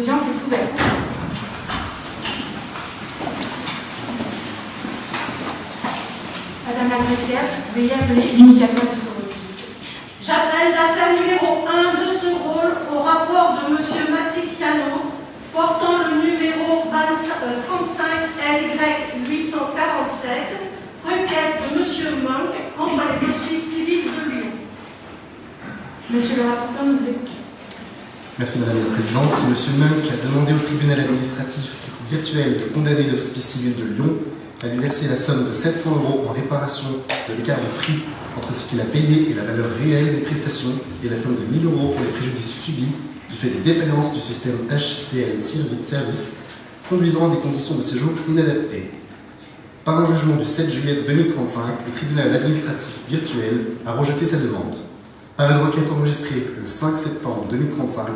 L'audience est ouverte. Madame la greffière, veuillez appeler l'unicateur de ce rôle. J'appelle l'affaire numéro 1 de ce rôle au rapport de M. Matriciano portant le numéro 35 LY 847, requête de M. Monk contre les hospices civils de Lyon. Monsieur le rapporteur, nous vous écoutons. Merci Madame la Présidente. Monsieur Munk a demandé au tribunal administratif virtuel de condamner les hospices civils de Lyon à lui verser la somme de 700 euros en réparation de l'écart de prix entre ce qu'il a payé et la valeur réelle des prestations et la somme de 1000 euros pour les préjudices subis du fait des défaillances du système HCL Service conduisant à des conditions de séjour inadaptées. Par un jugement du 7 juillet 2035, le tribunal administratif virtuel a rejeté sa demande. Par une requête enregistrée le 5 septembre 2035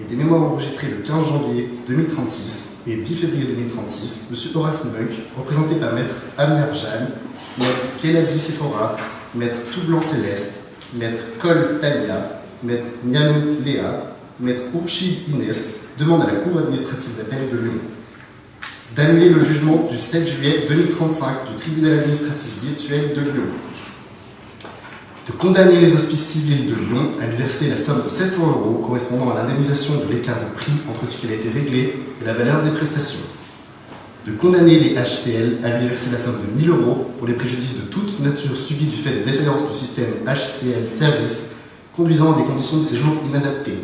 et des mémoires enregistrées le 15 janvier 2036 et 10 février 2036, M. Horace Munk, représenté par Maître Amir Jeanne, Maître Kennedy Sephora, Maître Toublanc Céleste, Maître Col Tania, Maître Nianou Léa, Maître Ourchid Inès, demande à la Cour administrative d'appel de Lyon d'annuler le jugement du 7 juillet 2035 du tribunal administratif virtuel de Lyon de condamner les hospices civils de Lyon à lui verser la somme de 700 euros correspondant à l'indemnisation de l'écart de prix entre ce qui a été réglé et la valeur des prestations. De condamner les HCL à lui verser la somme de 1000 euros pour les préjudices de toute nature subis du fait des défaillances du système HCL Service conduisant à des conditions de séjour inadaptées.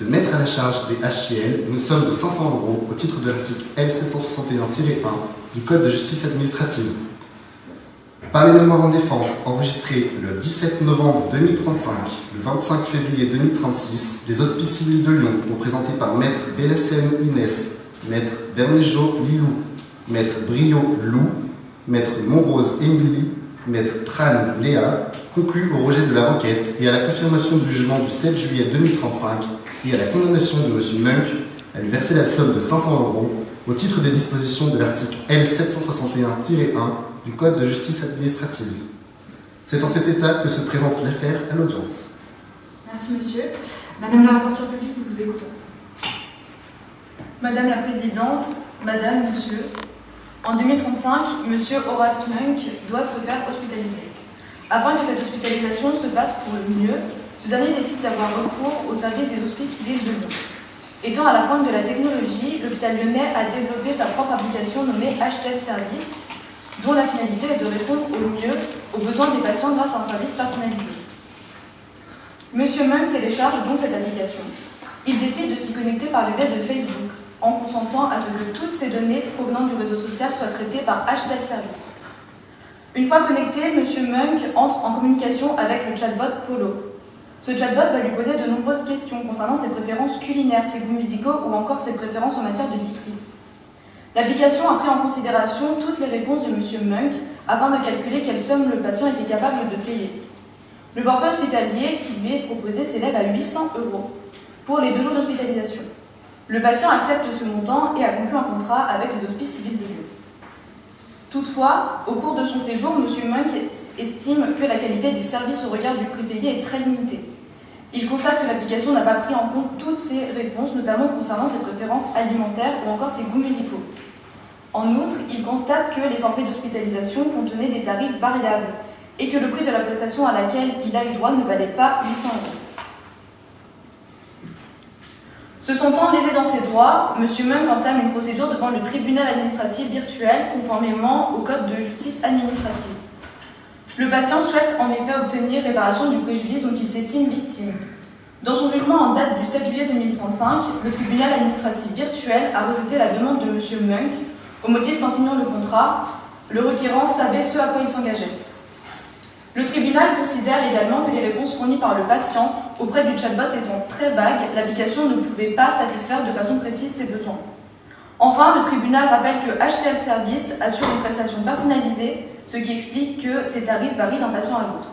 De mettre à la charge des HCL une somme de 500 euros au titre de l'article L761-1 du Code de justice administrative par les mémoires en défense enregistrées le 17 novembre 2035, le 25 février 2036, les hospices civils de Lyon, représentés par Maître Bélacène Inès, Maître Bernéjo Lilou, Maître Brio Lou, Maître Monrose Émilie, Maître Tran Léa, concluent au rejet de la requête et à la confirmation du jugement du 7 juillet 2035 et à la condamnation de M. Munk à lui verser la somme de 500 euros au titre des dispositions de l'article L761-1 du Code de justice administrative. C'est en cet état que se présente l'affaire à l'audience. Merci, monsieur. Madame la rapporteure publique, nous vous écoutons. Madame la Présidente, Madame, Monsieur, en 2035, Monsieur Horace Munk doit se faire hospitaliser. Afin que cette hospitalisation se passe pour le mieux, ce dernier décide d'avoir recours au service des hospices civils de Lyon. Étant à la pointe de la technologie, l'hôpital lyonnais a développé sa propre application nommée HCL Service, dont la finalité est de répondre au mieux aux besoins des patients grâce à un service personnalisé. Monsieur Munk télécharge donc cette application. Il décide de s'y connecter par le biais de Facebook, en consentant à ce que toutes ces données provenant du réseau social soient traitées par HCL Service. Une fois connecté, Monsieur Munk entre en communication avec le chatbot Polo. Ce chatbot va lui poser de nombreuses questions concernant ses préférences culinaires, ses goûts musicaux ou encore ses préférences en matière de literie. L'application a pris en considération toutes les réponses de M. Munk afin de calculer quelle somme le patient était capable de payer. Le forfait hospitalier qui lui est proposé s'élève à 800 euros pour les deux jours d'hospitalisation. Le patient accepte ce montant et a conclu un contrat avec les hospices civils de Lyon. Toutefois, au cours de son séjour, M. Munk estime que la qualité du service au regard du prix payé est très limitée. Il constate que l'application n'a pas pris en compte toutes ces réponses, notamment concernant ses préférences alimentaires ou encore ses goûts musicaux. En outre, il constate que les forfaits d'hospitalisation contenaient des tarifs variables et que le prix de la prestation à laquelle il a eu droit ne valait pas 800 euros. Se sentant lésé dans ses droits, M. Munk entame une procédure devant le tribunal administratif virtuel conformément au Code de justice administrative. Le patient souhaite en effet obtenir réparation du préjudice dont il s'estime victime. Dans son jugement en date du 7 juillet 2035, le tribunal administratif virtuel a rejeté la demande de M. Munk au motif qu'en signant le contrat, le requérant savait ce à quoi il s'engageait. Le tribunal considère également que les réponses fournies par le patient auprès du chatbot étant très vagues, l'application ne pouvait pas satisfaire de façon précise ses besoins. Enfin, le tribunal rappelle que HCL Service assure une prestation personnalisée, ce qui explique que ces tarifs varient d'un patient à l'autre.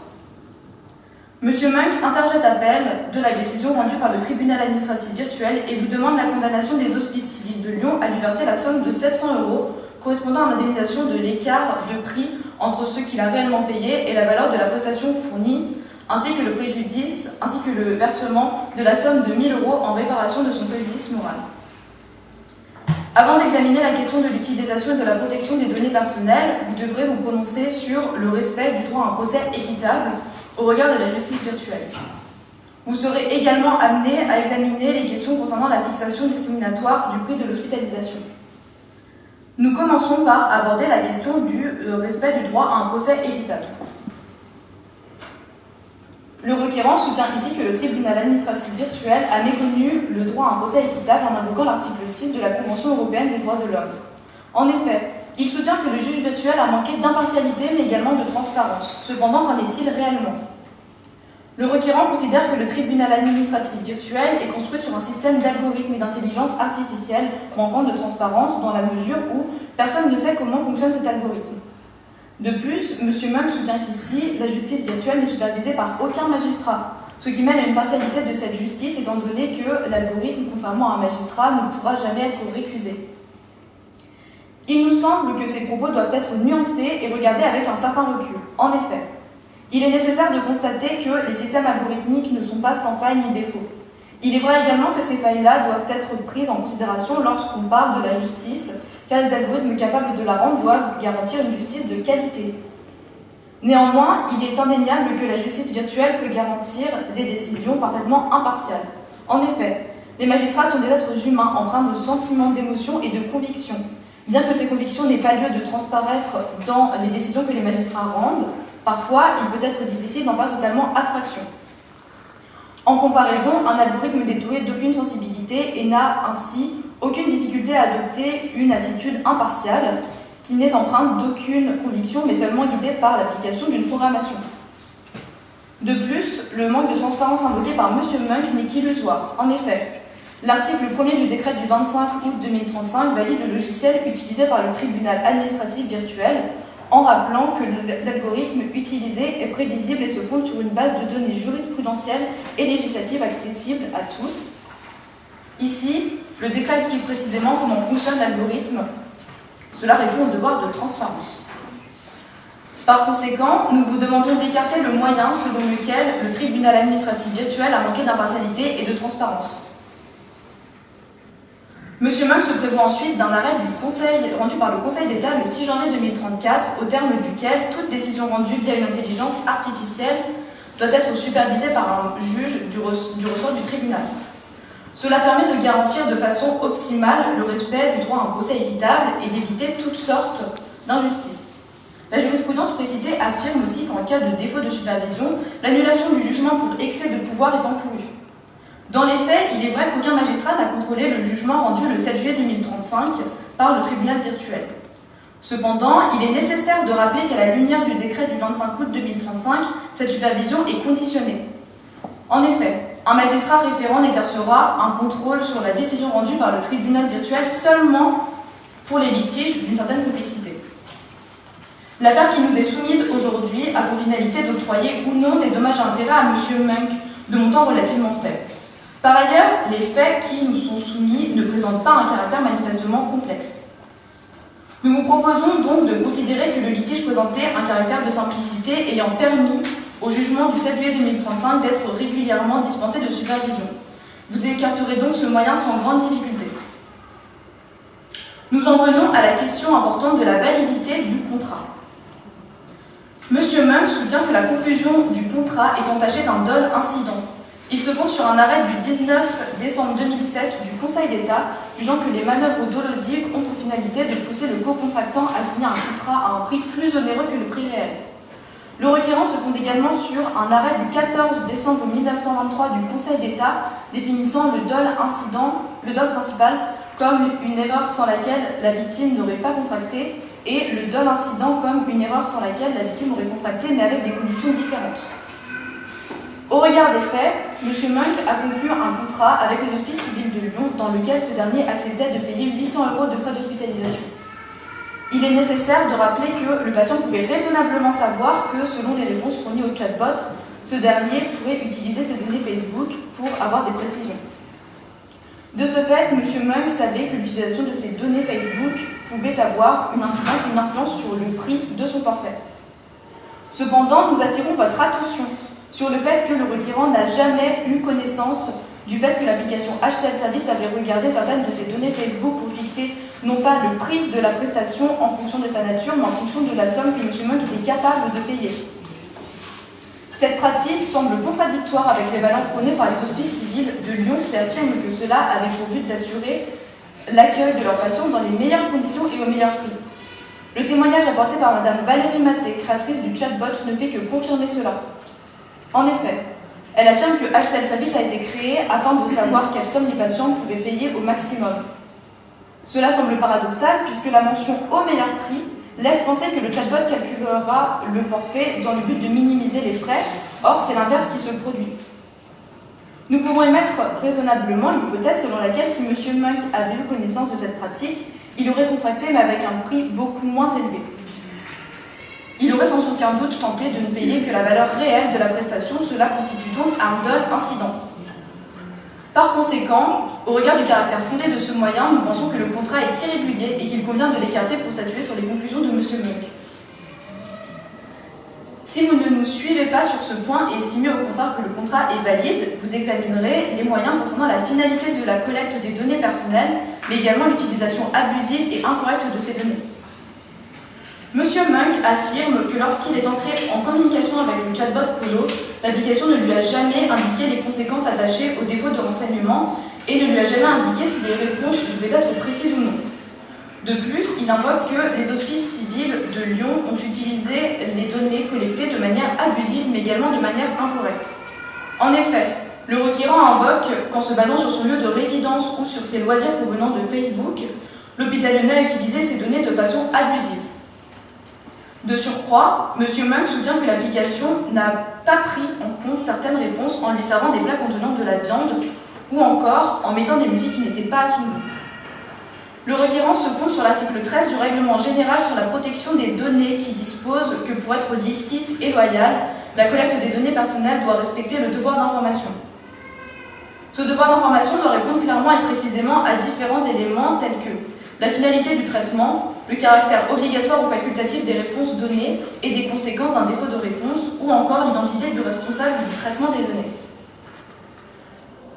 Monsieur Munk interjette appel de la décision rendue par le tribunal administratif virtuel et vous demande la condamnation des hospices civils de Lyon à lui verser la somme de 700 euros correspondant à l'indemnisation de l'écart de prix entre ce qu'il a réellement payé et la valeur de la prestation fournie ainsi que le préjudice, ainsi que le versement de la somme de 1000 euros en réparation de son préjudice moral. Avant d'examiner la question de l'utilisation et de la protection des données personnelles, vous devrez vous prononcer sur le respect du droit à un procès équitable au regard de la justice virtuelle. Vous serez également amené à examiner les questions concernant la fixation discriminatoire du prix de l'hospitalisation. Nous commençons par aborder la question du euh, respect du droit à un procès équitable. Le requérant soutient ici que le tribunal administratif virtuel a méconnu le droit à un procès équitable en invoquant l'article 6 de la Convention européenne des droits de l'homme. En effet, il soutient que le juge virtuel a manqué d'impartialité mais également de transparence. Cependant, qu'en est-il réellement? Le requérant considère que le tribunal administratif virtuel est construit sur un système d'algorithmes et d'intelligence artificielle manquant de transparence dans la mesure où personne ne sait comment fonctionne cet algorithme. De plus, M. Munk soutient qu'ici, la justice virtuelle n'est supervisée par aucun magistrat, ce qui mène à une partialité de cette justice étant donné que l'algorithme, contrairement à un magistrat, ne pourra jamais être récusé. Il nous semble que ces propos doivent être nuancés et regardés avec un certain recul. En effet, il est nécessaire de constater que les systèmes algorithmiques ne sont pas sans failles ni défauts. Il est vrai également que ces failles-là doivent être prises en considération lorsqu'on parle de la justice car les algorithmes capables de la rendre doivent garantir une justice de qualité. Néanmoins, il est indéniable que la justice virtuelle peut garantir des décisions parfaitement impartiales. En effet, les magistrats sont des êtres humains empreints de sentiments, d'émotions et de convictions. Bien que ces convictions n'aient pas lieu de transparaître dans les décisions que les magistrats rendent, parfois il peut être difficile d'en faire totalement abstraction. En comparaison, un algorithme dédoué d'aucune sensibilité et n'a ainsi aucune difficulté à adopter une attitude impartiale qui n'est empreinte d'aucune conviction mais seulement guidée par l'application d'une programmation. De plus, le manque de transparence invoqué par M. Munk n'est qu'illusoire. En effet, l'article 1er du décret du 25 août 2035 valide le logiciel utilisé par le tribunal administratif virtuel en rappelant que l'algorithme utilisé est prévisible et se fonde sur une base de données jurisprudentielles et législatives accessibles à tous. Ici, le décret explique précisément comment fonctionne l'algorithme. Cela répond au devoir de transparence. Par conséquent, nous vous demandons d'écarter le moyen selon lequel le tribunal administratif virtuel a manqué d'impartialité et de transparence. Monsieur Munk se prévoit ensuite d'un arrêt du conseil, rendu par le Conseil d'État le 6 janvier 2034, au terme duquel toute décision rendue via une intelligence artificielle doit être supervisée par un juge du ressort du tribunal. Cela permet de garantir de façon optimale le respect du droit à un procès équitable et d'éviter toutes sortes d'injustices. La jurisprudence précitée affirme aussi qu'en cas de défaut de supervision, l'annulation du jugement pour excès de pouvoir est encourue. Dans les faits, il est vrai qu'aucun magistrat n'a contrôlé le jugement rendu le 7 juillet 2035 par le tribunal virtuel. Cependant, il est nécessaire de rappeler qu'à la lumière du décret du 25 août 2035, cette supervision est conditionnée. En effet, un magistrat référent n'exercera un contrôle sur la décision rendue par le tribunal virtuel seulement pour les litiges d'une certaine complexité. L'affaire qui nous est soumise aujourd'hui a pour finalité d'octroyer ou non des dommages à intérêts à M. Munk de montant relativement faible. Par ailleurs, les faits qui nous sont soumis ne présentent pas un caractère manifestement complexe. Nous vous proposons donc de considérer que le litige présentait un caractère de simplicité ayant permis au jugement du 7 juillet 2035 d'être régulièrement dispensé de supervision. Vous écarterez donc ce moyen sans grande difficulté. Nous en venons à la question importante de la validité du contrat. Monsieur Munk soutient que la conclusion du contrat est entachée d'un dol incident. Il se fonde sur un arrêt du 19 décembre 2007 du Conseil d'État, jugeant que les manœuvres dolosives ont pour finalité de pousser le co-contractant à signer un contrat à un prix plus onéreux que le prix réel. Le requérant se fonde également sur un arrêt du 14 décembre 1923 du Conseil d'État définissant le dol incident, le dol principal, comme une erreur sans laquelle la victime n'aurait pas contracté et le dol incident comme une erreur sans laquelle la victime aurait contracté mais avec des conditions différentes. Au regard des faits, M. Munk a conclu un contrat avec les hospices civils de Lyon dans lequel ce dernier acceptait de payer 800 euros de frais d'hospitalisation. Il est nécessaire de rappeler que le patient pouvait raisonnablement savoir que, selon les réponses fournies au chatbot, ce dernier pourrait utiliser ses données Facebook pour avoir des précisions. De ce fait, M. Mung savait que l'utilisation de ces données Facebook pouvait avoir une incidence et une influence sur le prix de son forfait. Cependant, nous attirons votre attention sur le fait que le requérant n'a jamais eu connaissance du fait que l'application HCL Service avait regardé certaines de ses données Facebook pour fixer non pas le prix de la prestation en fonction de sa nature, mais en fonction de la somme que M. Monk était capable de payer. Cette pratique semble contradictoire avec les valeurs prônées par les hospices civils de Lyon qui affirment que cela avait pour but d'assurer l'accueil de leurs patients dans les meilleures conditions et au meilleur prix. Le témoignage apporté par Mme Valérie Maté, créatrice du chatbot, ne fait que confirmer cela. En effet, elle affirme que HCL Service a été créé afin de savoir quelle somme les patients pouvaient payer au maximum. Cela semble paradoxal puisque la mention au meilleur prix laisse penser que le chatbot calculera le forfait dans le but de minimiser les frais. Or, c'est l'inverse qui se produit. Nous pouvons émettre raisonnablement l'hypothèse selon laquelle si M. Monk avait eu connaissance de cette pratique, il aurait contracté mais avec un prix beaucoup moins élevé. Il aurait sans aucun doute tenté de ne payer que la valeur réelle de la prestation, cela constitue donc un incident. Par conséquent, au regard du caractère fondé de ce moyen, nous pensons que le contrat est irrégulier et qu'il convient de l'écarter pour statuer sur les conclusions de M. Monk. Si vous ne nous suivez pas sur ce point et estimez au contraire que le contrat est valide, vous examinerez les moyens concernant la finalité de la collecte des données personnelles, mais également l'utilisation abusive et incorrecte de ces données. Monsieur Monk affirme que lorsqu'il est entré en communication avec le chatbot Polo, l'application ne lui a jamais indiqué les conséquences attachées au défaut de renseignement et ne lui a jamais indiqué si les réponses devaient être précises ou non. De plus, il invoque que les hospices civils de Lyon ont utilisé les données collectées de manière abusive mais également de manière incorrecte. En effet, le requérant invoque qu'en se basant sur son lieu de résidence ou sur ses loisirs provenant de Facebook, l'hôpital lyonnais a utilisé ces données de façon abusive. De surcroît, M. Monk soutient que l'application n'a pas pris en compte certaines réponses en lui servant des plats contenant de la viande ou encore en mettant des musiques qui n'étaient pas à son goût. Le requérant se fonde sur l'article 13 du règlement général sur la protection des données qui dispose que pour être licite et loyale, la collecte des données personnelles doit respecter le devoir d'information. Ce devoir d'information doit répondre clairement et précisément à différents éléments tels que la finalité du traitement, le caractère obligatoire ou facultatif des réponses données et des conséquences d'un défaut de réponse, ou encore l'identité du responsable du traitement des données.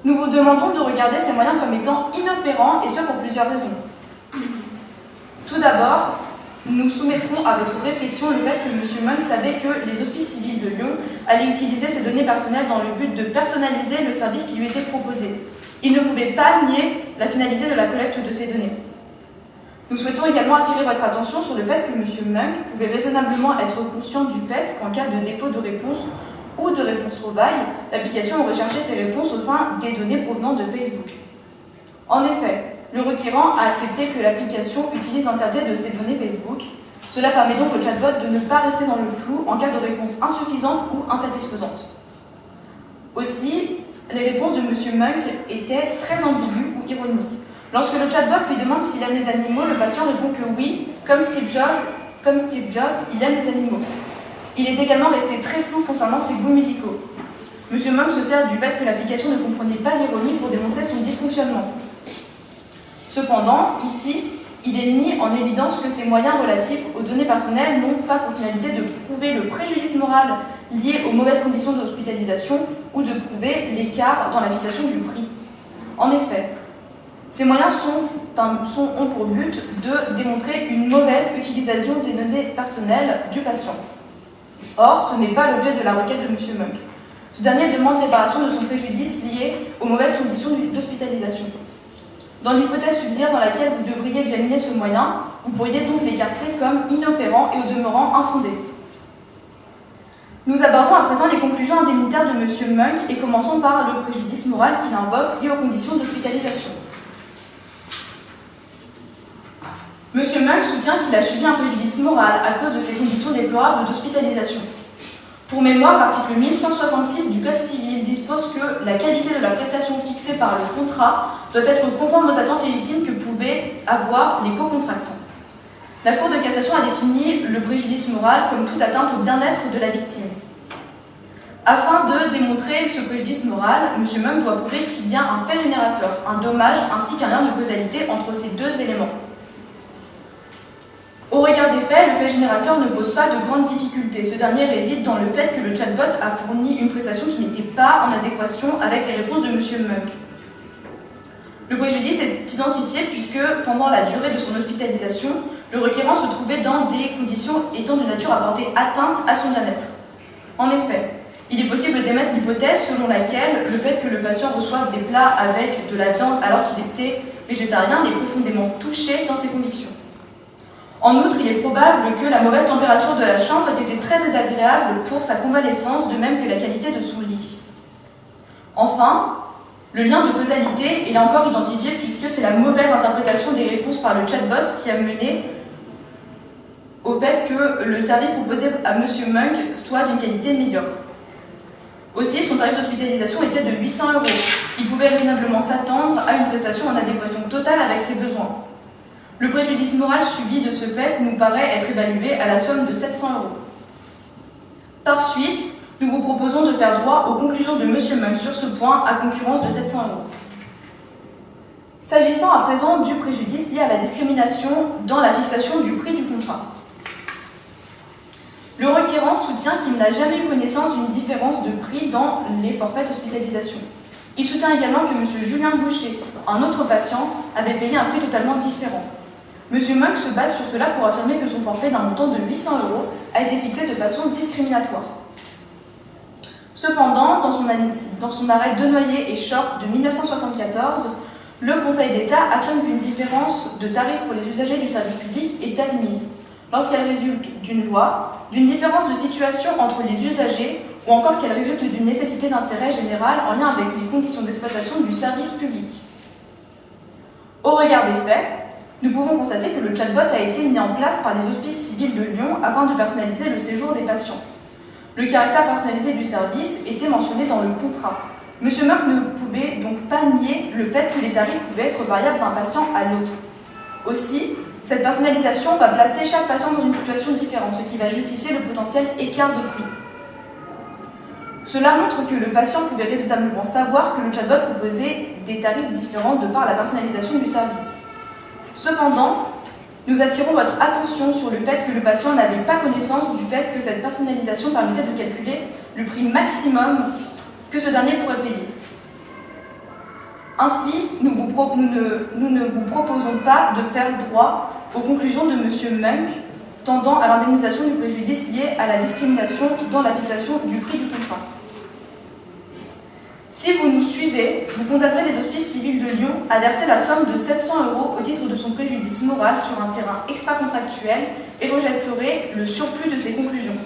Nous vous demandons de regarder ces moyens comme étant inopérants, et ce pour plusieurs raisons. Tout d'abord, nous soumettrons à votre réflexion le fait que M. Monk savait que les hospices civils de Lyon allaient utiliser ces données personnelles dans le but de personnaliser le service qui lui était proposé. Il ne pouvait pas nier la finalité de la collecte de ces données. Nous souhaitons également attirer votre attention sur le fait que M. Monk pouvait raisonnablement être conscient du fait qu'en cas de défaut de réponse ou de réponse trouvaille, l'application cherché ces réponses au sein des données provenant de Facebook. En effet, le requérant a accepté que l'application utilise l'entièreté de ces données Facebook. Cela permet donc au chatbot de ne pas rester dans le flou en cas de réponse insuffisante ou insatisfaisante. Aussi, les réponses de M. Monk étaient très ambiguës ou ironiques. Lorsque le chatbot lui demande s'il aime les animaux, le patient répond que oui, comme Steve Jobs, comme Steve Jobs, il aime les animaux. Il est également resté très flou concernant ses goûts musicaux. Monsieur Monk se sert du fait que l'application ne comprenait pas l'ironie pour démontrer son dysfonctionnement. Cependant, ici, il est mis en évidence que ces moyens relatifs aux données personnelles n'ont pas pour finalité de prouver le préjudice moral lié aux mauvaises conditions d'hospitalisation ou de prouver l'écart dans la fixation du prix. En effet, ces moyens sont, ont pour but de démontrer une mauvaise utilisation des données personnelles du patient. Or, ce n'est pas l'objet de la requête de M. Monk. Ce dernier demande réparation de son préjudice lié aux mauvaises conditions d'hospitalisation. Dans l'hypothèse subsidiaire dans laquelle vous devriez examiner ce moyen, vous pourriez donc l'écarter comme inopérant et au demeurant infondé. Nous abordons à présent les conclusions indemnitaires de M. Monk et commençons par le préjudice moral qu'il invoque lié aux conditions d'hospitalisation. Monsieur Monk soutient qu'il a subi un préjudice moral à cause de ces conditions déplorables d'hospitalisation. Pour mémoire, l'article 1166 du Code civil dispose que la qualité de la prestation fixée par le contrat doit être conforme aux attentes légitimes que pouvaient avoir les co-contractants. La Cour de cassation a défini le préjudice moral comme toute atteinte au bien-être de la victime. Afin de démontrer ce préjudice moral, M. Monk doit prouver qu'il y a un fait générateur, un dommage ainsi qu'un lien de causalité entre ces deux éléments. Au regard des faits, fait, le fait générateur ne pose pas de grandes difficultés. Ce dernier réside dans le fait que le chatbot a fourni une prestation qui n'était pas en adéquation avec les réponses de M. Munk. Le préjudice est identifié puisque pendant la durée de son hospitalisation, le requérant se trouvait dans des conditions étant de nature à porter atteinte à son bien-être. En effet, il est possible d'émettre l'hypothèse selon laquelle le fait que le patient reçoive des plats avec de la viande alors qu'il était végétarien est profondément touché dans ses convictions. En outre, il est probable que la mauvaise température de la chambre ait été très désagréable pour sa convalescence, de même que la qualité de son lit. Enfin, le lien de causalité est là encore identifié puisque c'est la mauvaise interprétation des réponses par le chatbot qui a mené au fait que le service proposé à M. Munk soit d'une qualité médiocre. Aussi, son tarif d'hospitalisation était de 800 euros. Il pouvait raisonnablement s'attendre à une prestation en adéquation totale avec ses besoins. Le préjudice moral subi de ce fait nous paraît être évalué à la somme de 700 euros. Par suite, nous vous proposons de faire droit aux conclusions de M. Munk sur ce point à concurrence de 700 euros. S'agissant à présent du préjudice lié à la discrimination dans la fixation du prix du contrat. Le requérant soutient qu'il n'a jamais eu connaissance d'une différence de prix dans les forfaits d'hospitalisation. Il soutient également que M. Julien Boucher, un autre patient, avait payé un prix totalement différent. M. Monk se base sur cela pour affirmer que son forfait d'un montant de 800 euros a été fixé de façon discriminatoire. Cependant, dans son, dans son arrêt et Short de 1974, le Conseil d'État affirme qu'une différence de tarif pour les usagers du service public est admise lorsqu'elle résulte d'une loi, d'une différence de situation entre les usagers ou encore qu'elle résulte d'une nécessité d'intérêt général en lien avec les conditions d'exploitation du service public. Au regard des faits, nous pouvons constater que le chatbot a été mis en place par les hospices civils de Lyon afin de personnaliser le séjour des patients. Le caractère personnalisé du service était mentionné dans le contrat. Monsieur Merck ne pouvait donc pas nier le fait que les tarifs pouvaient être variables d'un patient à l'autre. Aussi, cette personnalisation va placer chaque patient dans une situation différente, ce qui va justifier le potentiel écart de prix. Cela montre que le patient pouvait raisonnablement savoir que le chatbot proposait des tarifs différents de par la personnalisation du service. Cependant, nous attirons votre attention sur le fait que le patient n'avait pas connaissance du fait que cette personnalisation permettait de calculer le prix maximum que ce dernier pourrait payer. Ainsi, nous, ne, ne, vous proposons pas de faire droit aux conclusions de M. Munk tendant à l'indemnisation du préjudice lié à la discrimination dans la fixation du prix du contrat. Si vous nous suivez, vous condamnerez les hospices civils de Lyon à verser la somme de 700 euros au titre de son préjudice moral sur un terrain extra-contractuel et rejetterez le surplus de ces conclusions.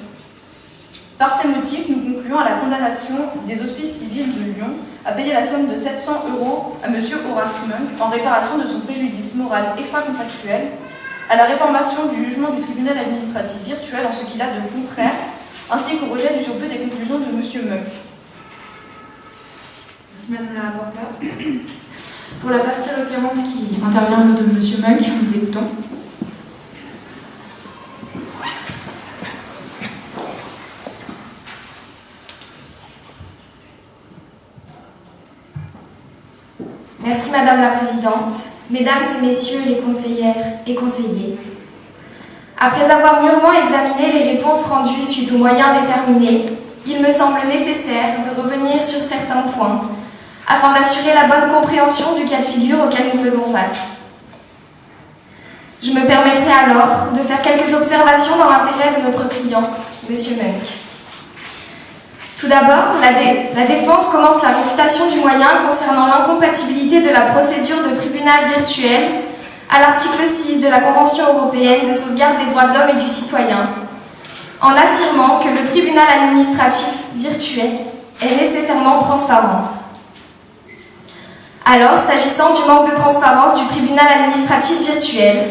Par ces motifs, nous concluons à la condamnation des hospices civils de Lyon à payer la somme de 700 euros à M. Horace Munk en réparation de son préjudice moral extra-contractuel, à la réformation du jugement du tribunal administratif virtuel en ce qu'il a de contraire, ainsi qu'au rejet du surplus des conclusions de M. Munk. Merci Madame la rapporteure. Pour la partie requérante qui intervient au nom de M. Munk, nous écoutons. Merci Madame la Présidente, Mesdames et Messieurs les conseillères et conseillers. Après avoir mûrement examiné les réponses rendues suite aux moyens déterminés, il me semble nécessaire de revenir sur certains points afin d'assurer la bonne compréhension du cas de figure auquel nous faisons face. Je me permettrai alors de faire quelques observations dans l'intérêt de notre client, M. Munk. Tout d'abord, la, la, défense commence la réfutation du moyen concernant l'incompatibilité de la procédure de tribunal virtuel à l'article 6 de la Convention européenne de sauvegarde des droits de l'homme et du citoyen, en affirmant que le tribunal administratif virtuel est nécessairement transparent. Alors, s'agissant du manque de transparence du tribunal administratif virtuel,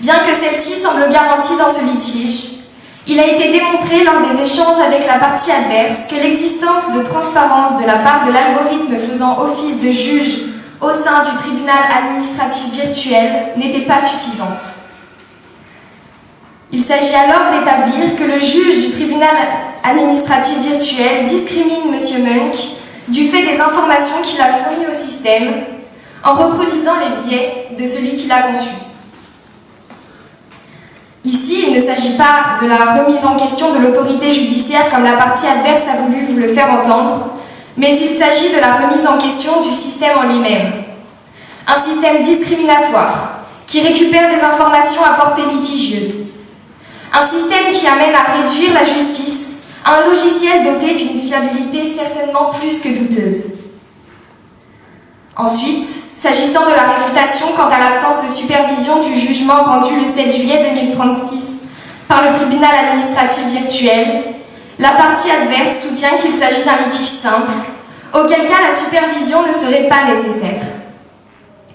bien que celle-ci semble garantie dans ce litige, il a été démontré lors des échanges avec la partie adverse que l'existence de transparence de la part de l'algorithme faisant office de juge au sein du tribunal administratif virtuel n'était pas suffisante. Il s'agit alors d'établir que le juge du tribunal administratif virtuel discrimine M. Munk du fait des informations qu'il a fournies au système en reproduisant les biais de celui qui l'a conçu. Ici, il ne s'agit pas de la remise en question de l'autorité judiciaire comme la partie adverse a voulu vous le faire entendre, mais il s'agit de la remise en question du système en lui-même. Un système discriminatoire qui récupère des informations à portée litigieuse. Un système qui amène à réduire la justice un logiciel doté d'une fiabilité certainement plus que douteuse. Ensuite, s'agissant de la réfutation quant à l'absence de supervision du jugement rendu le 7 juillet 2036 par le tribunal administratif virtuel, la partie adverse soutient qu'il s'agit d'un litige simple, auquel cas la supervision ne serait pas nécessaire.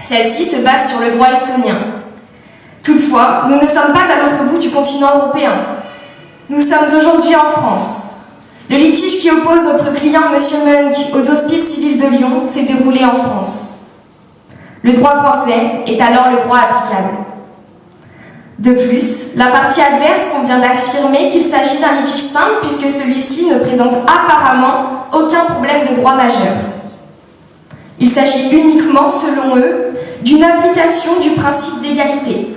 Celle-ci se base sur le droit estonien. Toutefois, nous ne sommes pas à l'autre bout du continent européen. Nous sommes aujourd'hui en France. Le litige qui oppose notre client M. Munk aux hospices civils de Lyon s'est déroulé en France. Le droit français est alors le droit applicable. De plus, la partie adverse convient d'affirmer qu'il s'agit d'un litige simple puisque celui-ci ne présente apparemment aucun problème de droit majeur. Il s'agit uniquement, selon eux, d'une application du principe d'égalité.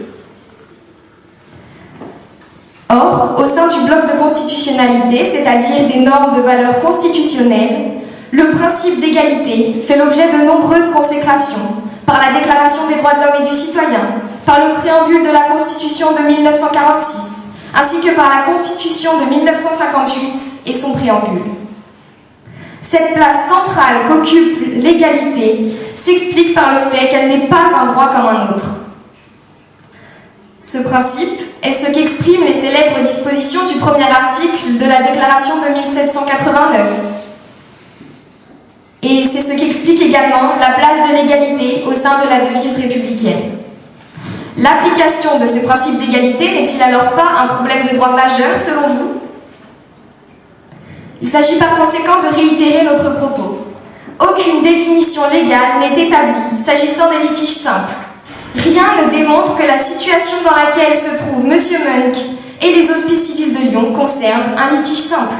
Or, au sein du bloc de constitutionnalité, c'est-à-dire des normes de valeur constitutionnelle, le principe d'égalité fait l'objet de nombreuses consécrations par la Déclaration des droits de l'homme et du citoyen, par le préambule de la Constitution de 1946, ainsi que par la Constitution de 1958 et son préambule. Cette place centrale qu'occupe l'égalité s'explique par le fait qu'elle n'est pas un droit comme un autre. Ce principe est ce qu'expriment les célèbres dispositions du premier article de la Déclaration de 1789. Et c'est ce qu'explique également la place de l'égalité au sein de la devise républicaine. L'application de ce principe d'égalité n'est-il alors pas un problème de droit majeur selon vous? Il s'agit par conséquent de réitérer notre propos. Aucune définition légale n'est établie s'agissant des litiges simples. Rien ne démontre que la situation dans laquelle se trouve M. Munk et les hospices civils de Lyon concerne un litige simple.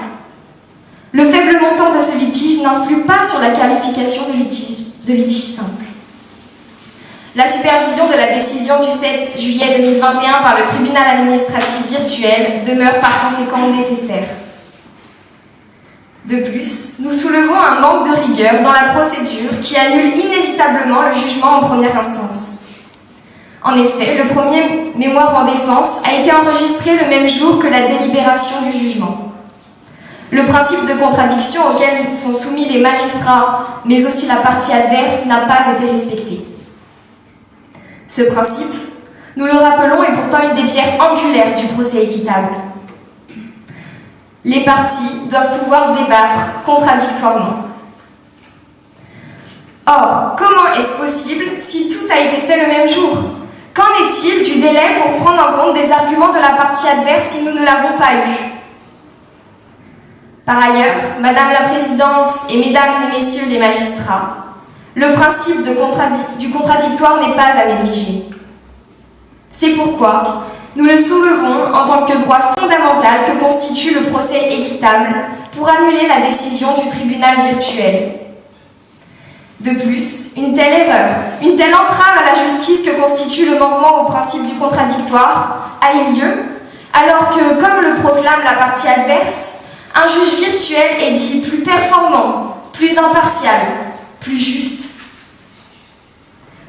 Le faible montant de ce litige n'influe pas sur la qualification de litige, de litige simple. La supervision de la décision du 7 juillet 2021 par le tribunal administratif virtuel demeure par conséquent nécessaire. De plus, nous soulevons un manque de rigueur dans la procédure qui annule inévitablement le jugement en première instance. En effet, le premier mémoire en défense a été enregistré le même jour que la délibération du jugement. Le principe de contradiction auquel sont soumis les magistrats, mais aussi la partie adverse, n'a pas été respecté. Ce principe, nous le rappelons, est pourtant une des pierres angulaires du procès équitable. Les parties doivent pouvoir débattre contradictoirement. Or, comment est-ce possible si tout a été fait le même jour? Qu'en est-il du délai pour prendre en compte des arguments de la partie adverse si nous ne l'avons pas eu? Par ailleurs, Madame la Présidente et Mesdames et Messieurs les magistrats, le principe du contradictoire n'est pas à négliger. C'est pourquoi nous le soulevons en tant que droit fondamental que constitue le procès équitable pour annuler la décision du tribunal virtuel. De plus, une telle erreur, une telle entrave à la justice que constitue le manquement au principe du contradictoire a eu lieu, alors que, comme le proclame la partie adverse, un juge virtuel est dit plus performant, plus impartial, plus juste.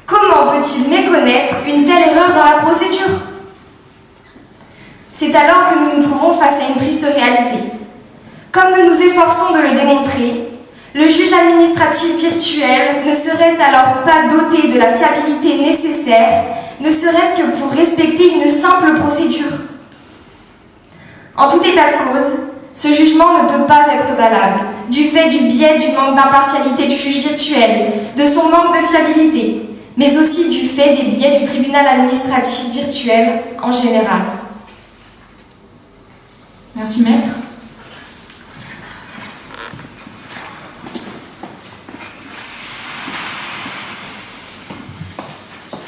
Comment peut-il méconnaître une telle erreur dans la procédure? C'est alors que nous nous trouvons face à une triste réalité. Comme nous nous efforçons de le démontrer, le juge administratif virtuel ne serait alors pas doté de la fiabilité nécessaire, ne serait-ce que pour respecter une simple procédure. En tout état de cause, ce jugement ne peut pas être valable, du fait du biais du manque d'impartialité du juge virtuel, de son manque de fiabilité, mais aussi du fait des biais du tribunal administratif virtuel en général. Merci maître.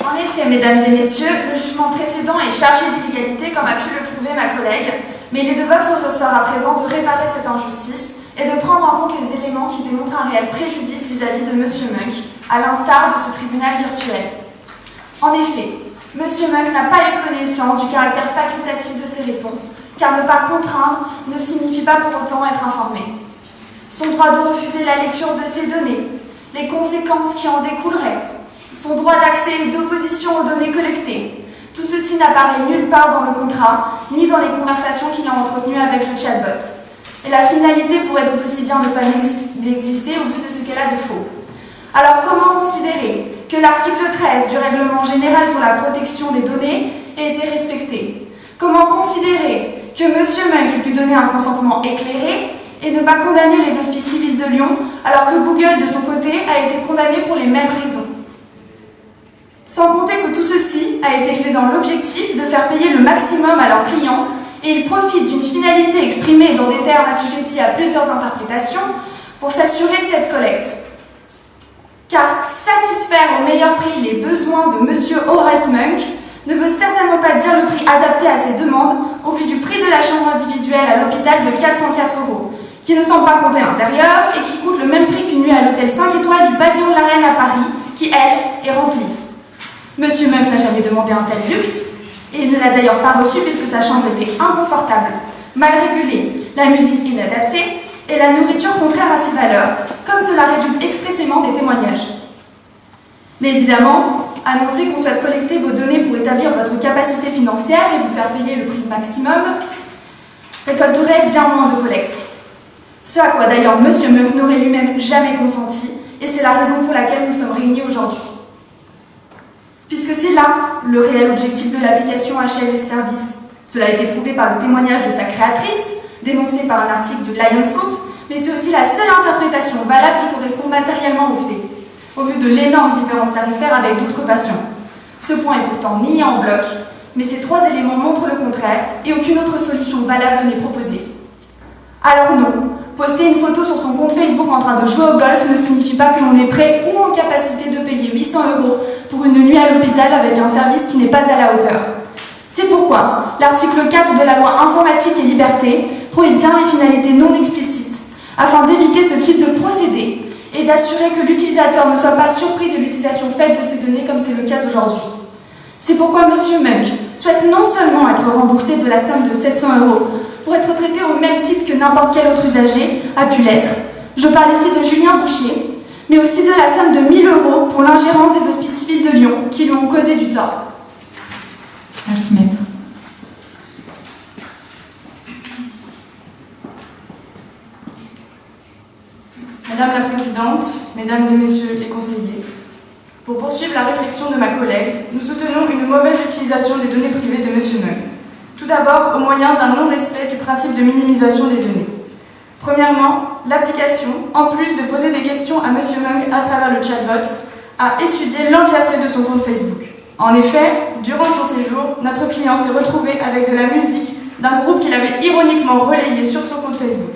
En effet, mesdames et messieurs, le jugement précédent est chargé d'illégalité comme a pu le prouver ma collègue, mais il est de votre ressort à présent de réparer cette injustice et de prendre en compte les éléments qui démontrent un réel préjudice vis-à-vis de M. Munk, à l'instar de ce tribunal virtuel. En effet, Monsieur Munk n'a pas eu connaissance du caractère facultatif de ses réponses, car ne pas contraindre ne signifie pas pour autant être informé. Son droit de refuser la lecture de ces données, les conséquences qui en découleraient, son droit d'accès et d'opposition aux données collectées, tout ceci n'apparaît nulle part dans le contrat, ni dans les conversations qu'il a entretenues avec le chatbot. Et la finalité pourrait tout aussi bien ne pas exister au vu de ce qu'elle a de faux. Alors comment considérer que l'article 13 du règlement général sur la protection des données ait été respecté? Comment considérer que M. Munk ait pu donner un consentement éclairé et ne pas condamner les hospices civils de Lyon alors que Google, de son côté, a été condamné pour les mêmes raisons? Sans compter que tout ceci a été fait dans l'objectif de faire payer le maximum à leurs clients et ils profitent d'une finalité exprimée dans des termes assujettis à plusieurs interprétations pour s'assurer de cette collecte. Car satisfaire au meilleur prix les besoins de M. Horace Munk ne veut certainement pas dire le prix adapté à ses demandes au vu du prix de la chambre individuelle à l'hôpital de 404 euros, qui ne semble pas compter l'intérieur et qui coûte le même prix qu'une nuit à l'hôtel 5 étoiles du pavillon de la Reine à Paris, qui, elle, est remplie. Monsieur Munk n'a jamais demandé un tel luxe, et il ne l'a d'ailleurs pas reçu puisque sa chambre était inconfortable, mal régulée, la musique inadaptée et la nourriture contraire à ses valeurs, comme cela résulte expressément des témoignages. Mais évidemment, annoncer qu'on souhaite collecter vos données pour établir votre capacité financière et vous faire payer le prix maximum récolterait bien moins de collecte. Ce à quoi d'ailleurs M. Munk n'aurait lui-même jamais consenti, et c'est la raison pour laquelle nous sommes réunis aujourd'hui. Puisque c'est là le réel objectif de l'application HLS Service. Cela a été prouvé par le témoignage de sa créatrice, dénoncé par un article de Lionscope, mais c'est aussi la seule interprétation valable qui correspond matériellement aux faits, au vu de l'énorme différence tarifaire avec d'autres patients. Ce point est pourtant nié en bloc, mais ces trois éléments montrent le contraire et aucune autre solution valable n'est proposée. Alors non, poster une photo sur son compte Facebook en train de jouer au golf ne signifie pas que l'on est prêt ou en capacité de payer 800 euros pour une nuit à l'hôpital avec un service qui n'est pas à la hauteur. C'est pourquoi l'article 4 de la loi informatique et liberté prohibe bien les finalités non explicites, afin d'éviter ce type de procédé et d'assurer que l'utilisateur ne soit pas surpris de l'utilisation faite de ces données comme c'est le cas aujourd'hui. C'est pourquoi M. Munk souhaite non seulement être remboursé de la somme de 700 euros pour être traité au même titre que n'importe quel autre usager a pu l'être, je parle ici de Julien Bouchier, mais aussi de la somme de 1000 euros pour l'ingérence des hospices civils de Lyon qui lui ont causé du tort. Merci maître. Madame la Présidente, Mesdames et Messieurs les conseillers, pour poursuivre la réflexion de ma collègue, nous soutenons une mauvaise utilisation des données privées de M. Mung. Tout d'abord, au moyen d'un non-respect du principe de minimisation des données. Premièrement, l'application, en plus de poser des questions à M. Mung à travers le chatbot, a étudié l'entièreté de son compte Facebook. En effet, durant son séjour, notre client s'est retrouvé avec de la musique d'un groupe qu'il avait ironiquement relayé sur son compte Facebook.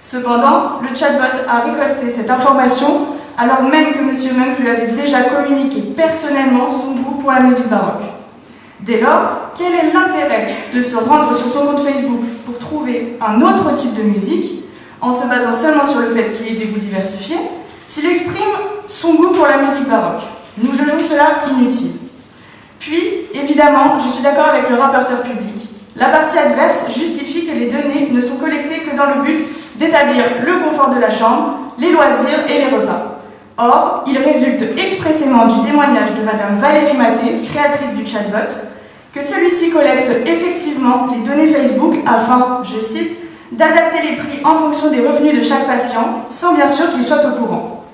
Cependant, le chatbot a récolté cette information alors même que M. Munk lui avait déjà communiqué personnellement son goût pour la musique baroque. Dès lors, quel est l'intérêt de se rendre sur son compte Facebook pour trouver un autre type de musique, en se basant seulement sur le fait qu'il ait des goûts diversifiés, s'il exprime son goût pour la musique baroque Nous jugeons cela inutile. Puis, évidemment, je suis d'accord avec le rapporteur public. La partie adverse justifie que les données ne sont collectées que dans le but d'établir le confort de la chambre, les loisirs et les repas. Or, il résulte expressément du témoignage de Madame Valérie Maté, créatrice du chatbot, que celui-ci collecte effectivement les données Facebook afin, je cite, d'adapter les prix en fonction des revenus de chaque patient, sans bien sûr qu'il soit au courant.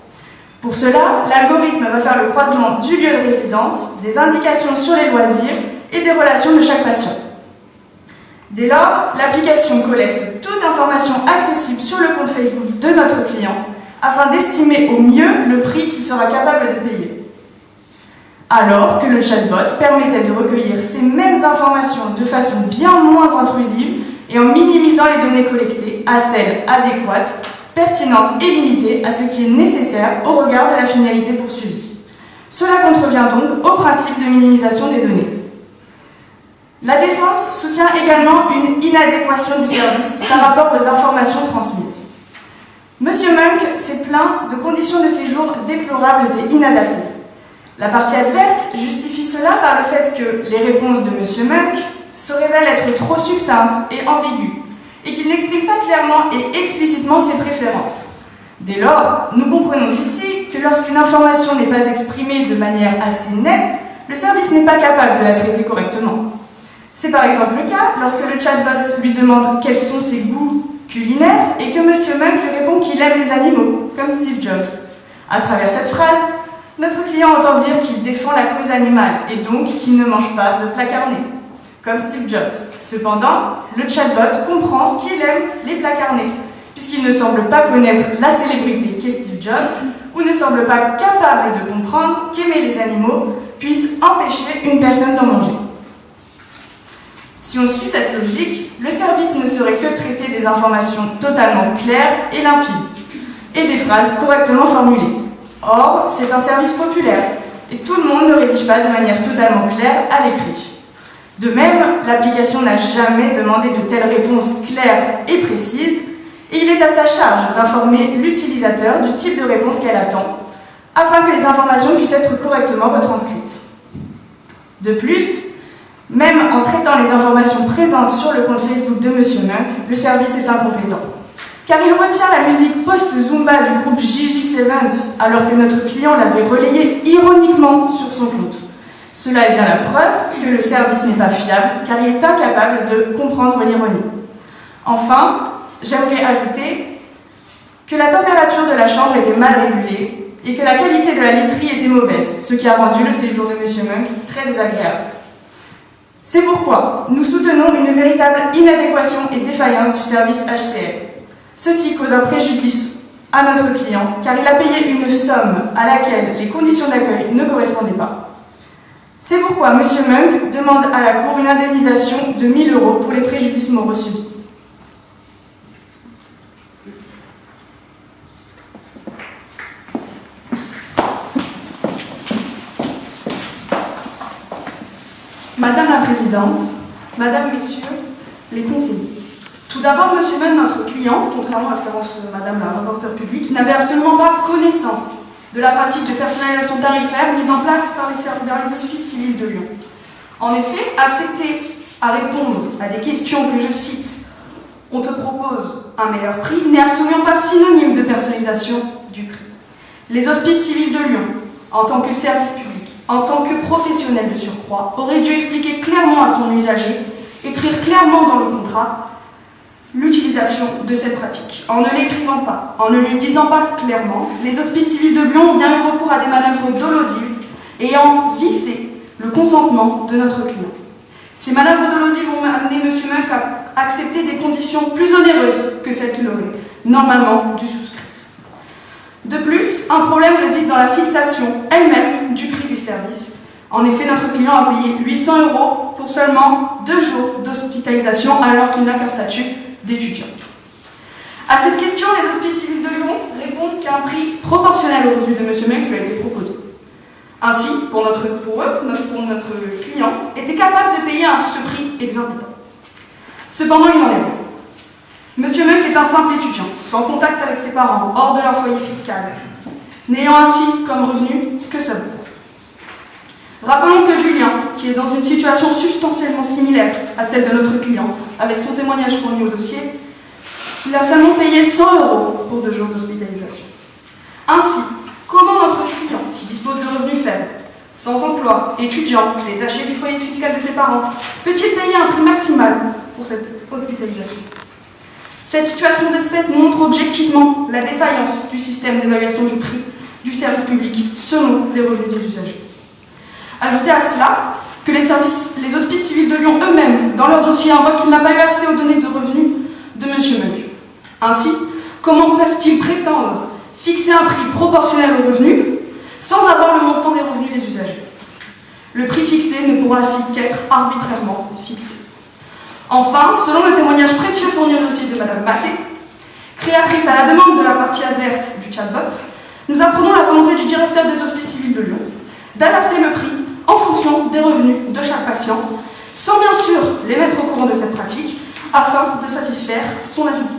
Pour cela, l'algorithme va faire le croisement du lieu de résidence, des indications sur les loisirs et des relations de chaque patient. Dès lors, l'application collecte toute information accessible sur le compte Facebook de notre client afin d'estimer au mieux le prix qu'il sera capable de payer. Alors que le chatbot permettait de recueillir ces mêmes informations de façon bien moins intrusive et en minimisant les données collectées à celles adéquates, pertinentes et limitées à ce qui est nécessaire au regard de la finalité poursuivie. Cela contrevient donc au principe de minimisation des données. La défense soutient également une inadéquation du service par rapport aux informations transmises. Monsieur Munk s'est plaint de conditions de séjour déplorables et inadaptées. La partie adverse justifie cela par le fait que les réponses de M. Munk se révèlent être trop succinctes et ambiguës, et qu'il n'exprime pas clairement et explicitement ses préférences. Dès lors, nous comprenons ici que lorsqu'une information n'est pas exprimée de manière assez nette, le service n'est pas capable de la traiter correctement. C'est par exemple le cas lorsque le chatbot lui demande quels sont ses goûts culinaires et que M. Munk lui répond qu'il aime les animaux, comme Steve Jobs. À travers cette phrase, notre client entend dire qu'il défend la cause animale et donc qu'il ne mange pas de plats carnés, comme Steve Jobs. Cependant, le chatbot comprend qu'il aime les plats carnés, puisqu'il ne semble pas connaître la célébrité qu'est Steve Jobs ou ne semble pas capable de comprendre qu'aimer les animaux puisse empêcher une personne d'en manger. Si on suit cette logique, le service ne serait que traiter des informations totalement claires et limpides, et des phrases correctement formulées. Or, c'est un service populaire, et tout le monde ne rédige pas de manière totalement claire à l'écrit. De même, l'application n'a jamais demandé de telles réponses claires et précises, et il est à sa charge d'informer l'utilisateur du type de réponse qu'elle attend, afin que les informations puissent être correctement retranscrites. De plus, même en traitant les informations présentes sur le compte Facebook de M. Munk, le service est incompétent. Car il retient la musique post-Zumba du groupe Gigi Sevens, alors que notre client l'avait relayée ironiquement sur son compte. Cela est bien la preuve que le service n'est pas fiable, car il est incapable de comprendre l'ironie. Enfin, j'aimerais ajouter que la température de la chambre était mal régulée et que la qualité de la literie était mauvaise, ce qui a rendu le séjour de M. Munk très désagréable. C'est pourquoi nous soutenons une véritable inadéquation et défaillance du service HCL. Ceci cause un préjudice à notre client car il a payé une somme à laquelle les conditions d'accueil ne correspondaient pas. C'est pourquoi M. Munk demande à la Cour une indemnisation de 1000 euros pour les préjudices moraux subis. Madame la Présidente, Madame, Messieurs les conseillers. Tout d'abord, Monsieur Men, notre client, contrairement à ce qu'avance Madame la rapporteure publique, n'avait absolument pas connaissance de la pratique de personnalisation tarifaire mise en place par les, hospices civils de Lyon. En effet, accepter à répondre à des questions que je cite « on te propose un meilleur prix » n'est absolument pas synonyme de personnalisation du prix. Les hospices civils de Lyon, en tant que service public, en tant que professionnel de surcroît, aurait dû expliquer clairement à son usager, écrire clairement dans le contrat l'utilisation de cette pratique. En ne l'écrivant pas, en ne lui disant pas clairement, les hospices civils de Lyon ont bien eu recours à des manœuvres dolosives ayant vissé le consentement de notre client. Ces manœuvres dolosives ont amené M. Munk à accepter des conditions plus onéreuses que celles qu'il aurait normalement dû souscrire. De plus, un problème réside dans la fixation elle-même du prix du service. En effet, notre client a payé 800 euros pour seulement deux jours d'hospitalisation alors qu'il n'a qu'un statut d'étudiant. À cette question, les hospices civils de Lyon répondent qu'un prix proportionnel au revenu de M. Mec lui a été proposé. Ainsi, pour, notre, pour eux, notre, pour notre client, était capable de payer ce prix exorbitant. Cependant, il en est rien. Monsieur Munk est un simple étudiant, sans contact avec ses parents, hors de leur foyer fiscal, n'ayant ainsi comme revenu que sa. Rappelons que Julien, qui est dans une situation substantiellement similaire à celle de notre client, avec son témoignage fourni au dossier, il a seulement payé 100 euros pour deux jours d'hospitalisation. Ainsi, comment notre client, qui dispose de revenus faibles, sans emploi, étudiant, détaché du foyer fiscal de ses parents, peut-il payer un prix maximal pour cette hospitalisation? Cette situation d'espèce montre objectivement la défaillance du système d'évaluation du prix du service public selon les revenus des usagers. Ajoutez à cela que les, services, les hospices civils de Lyon eux-mêmes, dans leur dossier, invoquent qu'il n'a pas eu accès aux données de revenus de M. Munk. Ainsi, comment peuvent-ils prétendre fixer un prix proportionnel aux revenus sans avoir le montant des revenus des usagers? Le prix fixé ne pourra ainsi qu'être arbitrairement fixé. Enfin, selon le témoignage précieux fourni au dossier de Mme Maté, créatrice à la demande de la partie adverse du chatbot, nous apprenons la volonté du directeur des hospices civils de Lyon d'adapter le prix en fonction des revenus de chaque patient, sans bien sûr les mettre au courant de cette pratique, afin de satisfaire son avidité.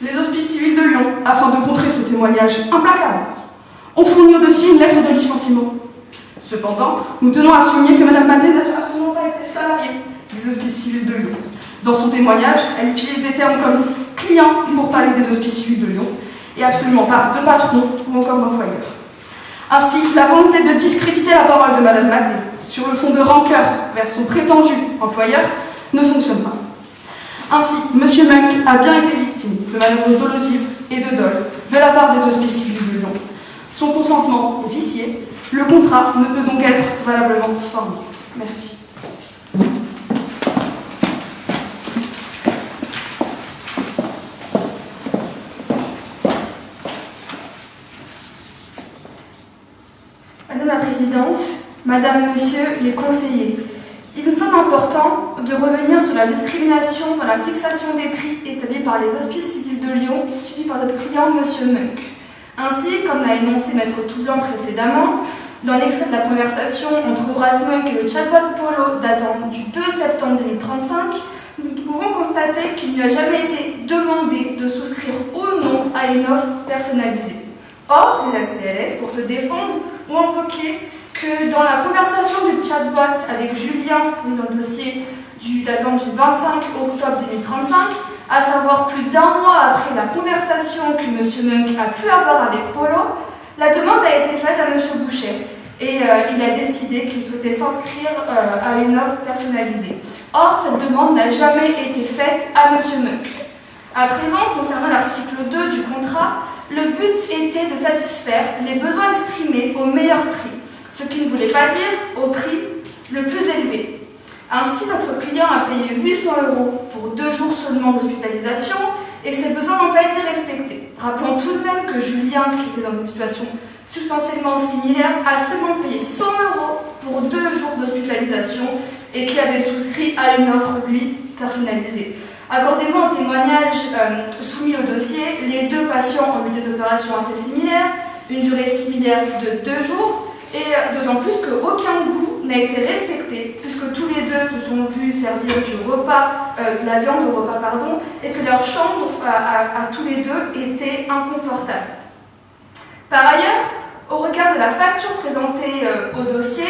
Les hospices civils de Lyon, afin de contrer ce témoignage implacable, ont fourni au dossier une lettre de licenciement Cependant, nous tenons à souligner que Mme Maté n'a absolument pas été salariée des hospices civils de Lyon. Dans son témoignage, elle utilise des termes comme client pour parler des hospices civils de Lyon et absolument pas de patron ou encore d'employeur. Ainsi, la volonté de discréditer la parole de Mme Maté sur le fond de rancœur vers son prétendu employeur ne fonctionne pas. Ainsi, M. Munk a bien été victime de manœuvres dolosives et de dol de la part des hospices civils de Lyon. Son consentement est vicié, le contrat ne peut donc être valablement formé. Merci. Madame la Présidente, Madame, Monsieur les conseillers, il nous semble important de revenir sur la discrimination dans la fixation des prix établis par les hospices civils de Lyon, suivis par notre client Monsieur Munk. Ainsi, comme l'a énoncé Maître Toublanc précédemment, dans l'extrait de la conversation entre Horace Munk et le chatbot Polo datant du 2 septembre 2035, nous pouvons constater qu'il lui a jamais été demandé de souscrire ou non à une offre personnalisée. Or, les ACLS, pour se défendre, ont invoqué que dans la conversation du chatbot avec Julien, dans le dossier du datant du 25 octobre 2035, à savoir plus d'un mois après la conversation que M. Munk a pu avoir avec Polo, la demande a été faite à M. Boucher et euh, il a décidé qu'il souhaitait s'inscrire euh, à une offre personnalisée. Or, cette demande n'a jamais été faite à M. Munk. À présent, concernant l'article 2 du contrat, le but était de satisfaire les besoins exprimés au meilleur prix, ce qui ne voulait pas dire au prix le plus élevé. Ainsi, notre client a payé 800 euros pour deux jours seulement d'hospitalisation et ses besoins n'ont pas été respectés. Rappelons tout de même que Julien, qui était dans une situation substantiellement similaire, a seulement payé 100 euros pour deux jours d'hospitalisation et qui avait souscrit à une offre, lui, personnalisée. Accordez-moi un témoignage euh, soumis au dossier. Les deux patients ont eu des opérations assez similaires, une durée similaire de deux jours, et euh, d'autant plus qu'aucun goût n'a été respecté, puisque tous les deux se sont vus servir du repas, euh, de la viande au repas, pardon, et que leur chambre à, à, tous les deux était inconfortable. Par ailleurs, au regard de la facture présentée au dossier,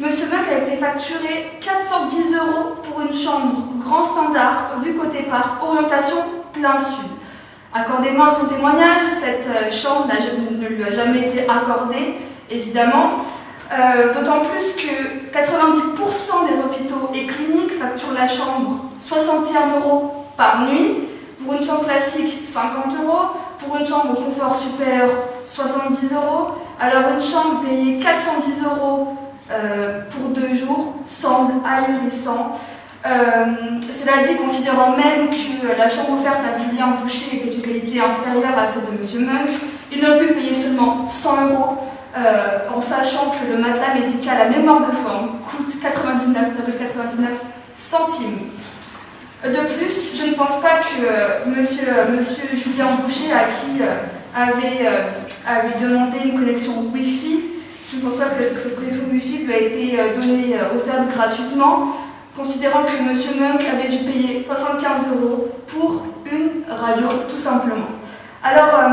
Monsieur Buck a été facturé 410 euros pour une chambre grand standard, vue côté par orientation plein sud. Accordez-moi son témoignage, cette chambre ne lui a jamais été accordée, évidemment. Euh, D'autant plus que 90% des hôpitaux et cliniques facturent la chambre 61 euros par nuit, pour une chambre classique 50 euros, pour une chambre confort supérieur 70 euros, alors une chambre payée 410 euros euh, pour deux jours semble ahurissant. Euh, cela dit, considérant même que la chambre offerte à Julien Boucher était de qualité inférieure à celle de M. Munk, il n'a pu payer seulement 100 euros euh, en sachant que le matelas médical à mémoire de forme coûte 99,99 centimes. De plus, je ne pense pas que euh, monsieur, monsieur, Julien Boucher, à qui euh, avait, euh, avait demandé une connexion Wi-Fi, je ne pense pas que cette connexion Wi-Fi lui a été donnée, offerte gratuitement, considérant que M. Munk avait dû payer 75 euros pour une radio, tout simplement. Alors,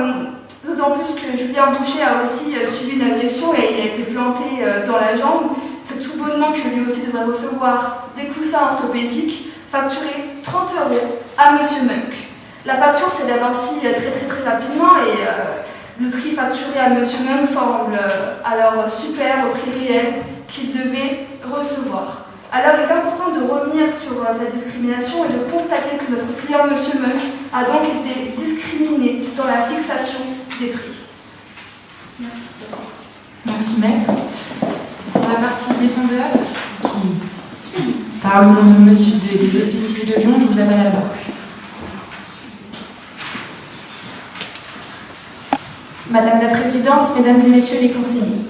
d'autant plus que Julien Boucher a aussi subi une agression et a été planté dans la jambe, c'est tout bonnement que lui aussi devrait recevoir des coussins orthopédiques facturés 30 euros à M. Munk. La facture s'élève ainsi très très très rapidement et euh, le prix facturé à M. Munk semble euh, alors super au prix réel qu'il devait recevoir. Alors il est important de revenir sur euh, cette discrimination et de constater que notre client M. Munk a donc été discriminé dans la fixation des prix. Merci. Merci maître. Pour la partie défendeur qui parle au nom de monsieur de, des civils de Lyon, je vous appelle à la barre. Madame la Présidente, Mesdames et Messieurs les conseillers,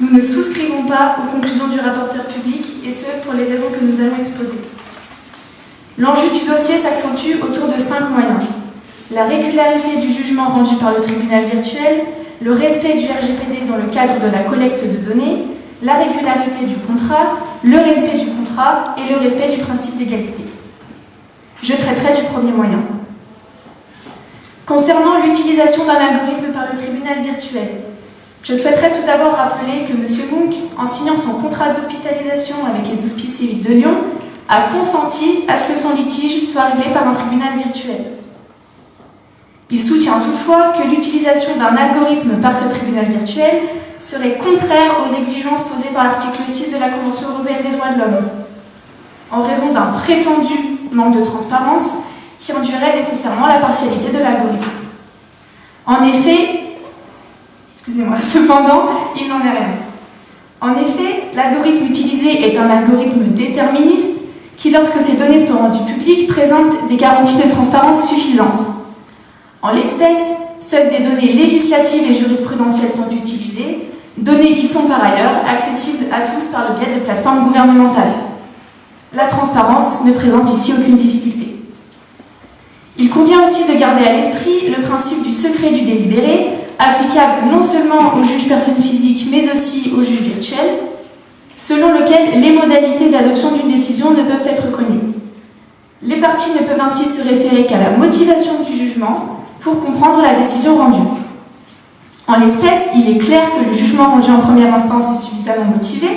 nous ne souscrivons pas aux conclusions du rapporteur public et ce pour les raisons que nous allons exposer. L'enjeu du dossier s'accentue autour de cinq moyens. La régularité du jugement rendu par le tribunal virtuel, le respect du RGPD dans le cadre de la collecte de données, la régularité du contrat, le respect du contrat et le respect du principe d'égalité. Je traiterai du premier moyen. Concernant l'utilisation d'un algorithme par le tribunal virtuel, Je souhaiterais tout d'abord rappeler que M. Monk, en signant son contrat d'hospitalisation avec les hospices civils de Lyon, a consenti à ce que son litige soit réglé par un tribunal virtuel. Il soutient toutefois que l'utilisation d'un algorithme par ce tribunal virtuel serait contraire aux exigences posées par l'article 6 de la Convention européenne des droits de l'homme, en raison d'un prétendu manque de transparence qui induirait nécessairement la partialité de l'algorithme. En effet, excusez-moi, cependant, il n'en est rien. En effet, l'algorithme utilisé est un algorithme déterministe qui, lorsque ces données sont rendues publiques, présente des garanties de transparence suffisantes. En l'espèce, seules des données législatives et jurisprudentielles sont utilisées, données qui sont par ailleurs accessibles à tous par le biais de plateformes gouvernementales. La transparence ne présente ici aucune difficulté. Il convient aussi de garder à l'esprit le principe du secret du délibéré, applicable non seulement aux juges personnes physiques, mais aussi aux juges virtuels, selon lequel les modalités d'adoption d'une décision ne peuvent être connues. Les parties ne peuvent ainsi se référer qu'à la motivation du jugement pour comprendre la décision rendue. En l'espèce, il est clair que le jugement rendu en première instance est suffisamment motivé,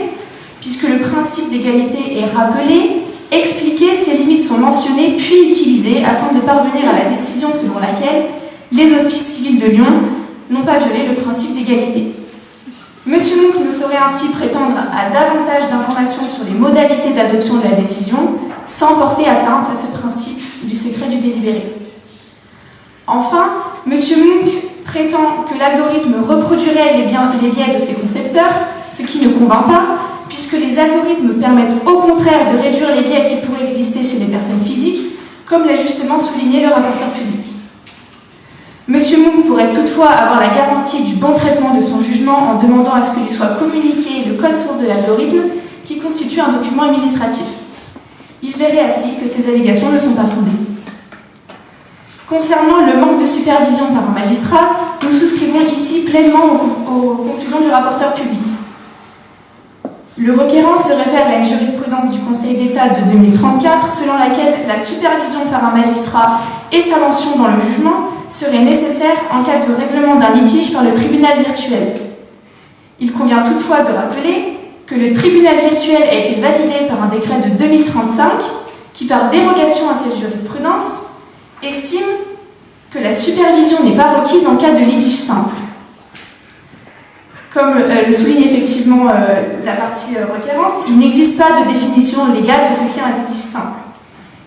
puisque le principe d'égalité est rappelé, expliqué, ses limites sont mentionnées, puis utilisées afin de parvenir à la décision selon laquelle les hospices civils de Lyon n'ont pas violé le principe d'égalité. Monsieur Monk ne saurait ainsi prétendre à davantage d'informations sur les modalités d'adoption de la décision sans porter atteinte à ce principe du secret du délibéré. Enfin, Monsieur Monk prétend que l'algorithme reproduirait les, biais de ses concepteurs, ce qui ne convainc pas, puisque les algorithmes permettent au contraire de réduire les biais qui pourraient exister chez les personnes physiques, comme l'a justement souligné le rapporteur public. Monsieur Moon pourrait toutefois avoir la garantie du bon traitement de son jugement en demandant à ce que lui soit communiqué le code source de l'algorithme qui constitue un document administratif. Il verrait ainsi que ces allégations ne sont pas fondées. Concernant le manque de supervision par un magistrat, nous souscrivons ici pleinement aux, conclusions du rapporteur public. Le requérant se réfère à une jurisprudence du Conseil d'État de 2034 selon laquelle la supervision par un magistrat et sa mention dans le jugement serait nécessaire en cas de règlement d'un litige par le tribunal virtuel. Il convient toutefois de rappeler que le tribunal virtuel a été validé par un décret de 2035 qui, par dérogation à cette jurisprudence, estime que la supervision n'est pas requise en cas de litige simple. Comme euh, le souligne effectivement euh, la partie euh, requérante, il n'existe pas de définition légale de ce qu'est un litige simple.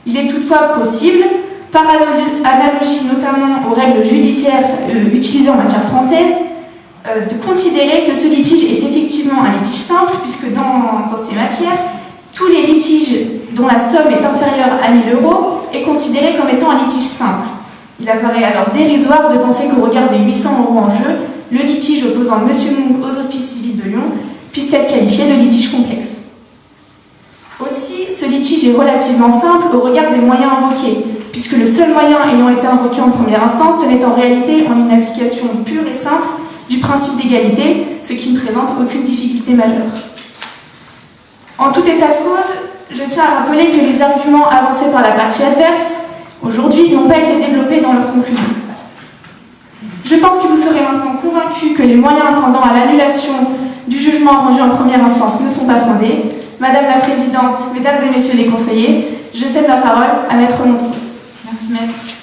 Il est toutefois possible, par analogie notamment aux règles judiciaires utilisées en matière française, de considérer que ce litige est effectivement un litige simple, puisque dans, dans ces matières, tous les litiges dont la somme est inférieure à 1000 euros est considéré comme étant un litige simple. Il apparaît alors dérisoire de penser qu'au regard des 800 euros en jeu, le litige opposant M. Monk aux hospices civils de Lyon puisse être qualifié de litige complexe. Aussi, ce litige est relativement simple au regard des moyens invoqués, puisque le seul moyen ayant été invoqué en première instance tenait en réalité en une application pure et simple du principe d'égalité, ce qui ne présente aucune difficulté majeure. En tout état de cause, je tiens à rappeler que les arguments avancés par la partie adverse aujourd'hui n'ont pas été développés dans leur conclusion. Je pense que vous serez maintenant convaincus que les moyens tendant à l'annulation du jugement rendu en première instance ne sont pas fondés. Madame la Présidente, Mesdames et Messieurs les conseillers, je cède la parole à Maître Montrose. Merci Maître.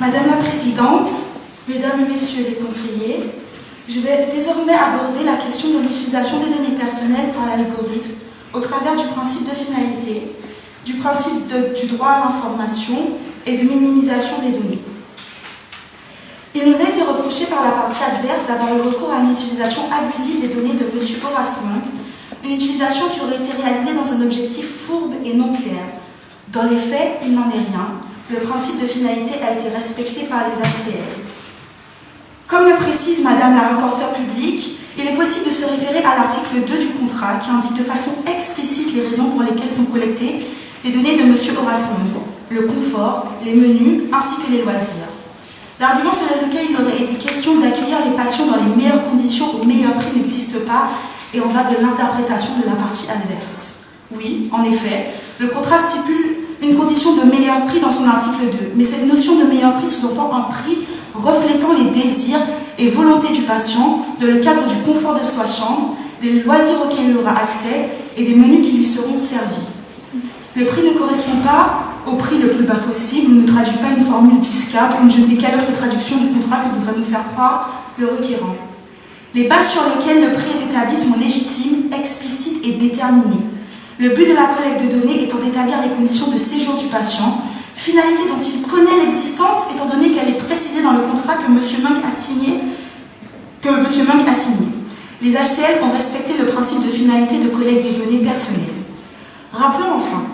Madame la Présidente, Mesdames et Messieurs les conseillers, je vais désormais aborder la question de l'utilisation des données personnelles par l'algorithme au travers du principe de finalité, du principe du droit à l'information et de minimisation des données. Il nous a été reproché par la partie adverse d'avoir eu recours à une utilisation abusive des données de M. Horace Monk, une utilisation qui aurait été réalisée dans un objectif fourbe et non clair. Dans les faits, il n'en est rien. Le principe de finalité a été respecté par les HCL. Comme le précise Madame la rapporteure publique, il est possible de se référer à l'article 2 du contrat qui indique de façon explicite les raisons pour lesquelles sont collectées les données de M. Horace Monk, le confort, les menus ainsi que les loisirs. L'argument selon lequel il aurait été question d'accueillir les patients dans les meilleures conditions au meilleur prix n'existe pas et on va de l'interprétation de la partie adverse. Oui, en effet, Le contrat stipule une condition de meilleur prix dans son article 2, mais cette notion de meilleur prix sous-entend un prix reflétant les désirs et volontés du patient dans le cadre du confort de sa chambre, des loisirs auxquels il aura accès et des menus qui lui seront servis. Le prix ne correspond pas au prix le plus bas possible, ne traduit pas une formule discard ou je ne sais quelle autre traduction du contrat que voudrait nous faire croire le requérant. Les bases sur lesquelles le prix est établi sont légitimes, explicites et déterminées. Le but de la collecte de données étant d'établir les conditions de séjour du patient, finalité dont il connaît l'existence étant donné qu'elle est précisée dans le contrat que M. Munk a signé. Les HCL ont respecté le principe de finalité de collecte des données personnelles. Rappelons enfin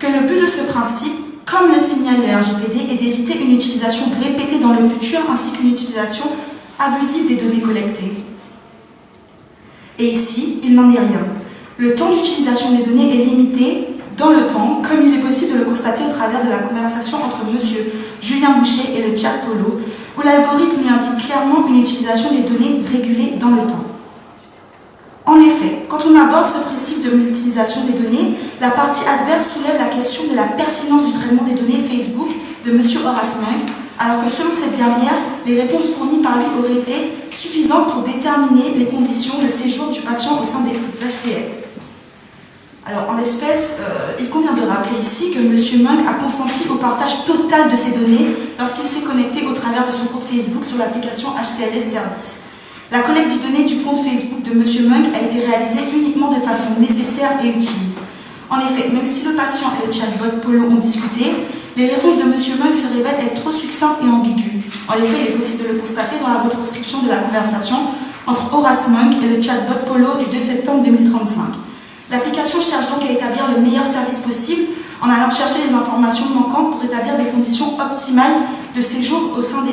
que le but de ce principe, comme le signale le RGPD, est d'éviter une utilisation répétée dans le futur ainsi qu'une utilisation abusive des données collectées. Et ici, il n'en est rien. Le temps d'utilisation des données est limité dans le temps, comme il est possible de le constater au travers de la conversation entre M. Julien Boucher et le chat Polo, où l'algorithme lui indique clairement une utilisation des données régulée dans le temps. En effet, quand on aborde ce principe de l'utilisation des données, la partie adverse soulève la question de la pertinence du traitement des données Facebook de M. Horace Munk, alors que selon cette dernière, les réponses fournies par lui auraient été suffisantes pour déterminer les conditions de séjour du patient au sein des HCL. Alors, en l'espèce, euh, il convient de rappeler ici que M. Munk a consenti au partage total de ces données lorsqu'il s'est connecté au travers de son compte Facebook sur l'application HCLS Service. La collecte des données du compte Facebook de M. Munk a été réalisée uniquement de façon nécessaire et utile. En effet, même si le patient et le chatbot Polo ont discuté, les réponses de M. Munk se révèlent être trop succinctes et ambiguës. En effet, il est possible de le constater dans la retranscription de la conversation entre Horace Munk et le chatbot Polo du 2 septembre 2035. L'application cherche donc à établir le meilleur service possible en allant chercher les informations manquantes pour établir des conditions optimales de séjour au sein des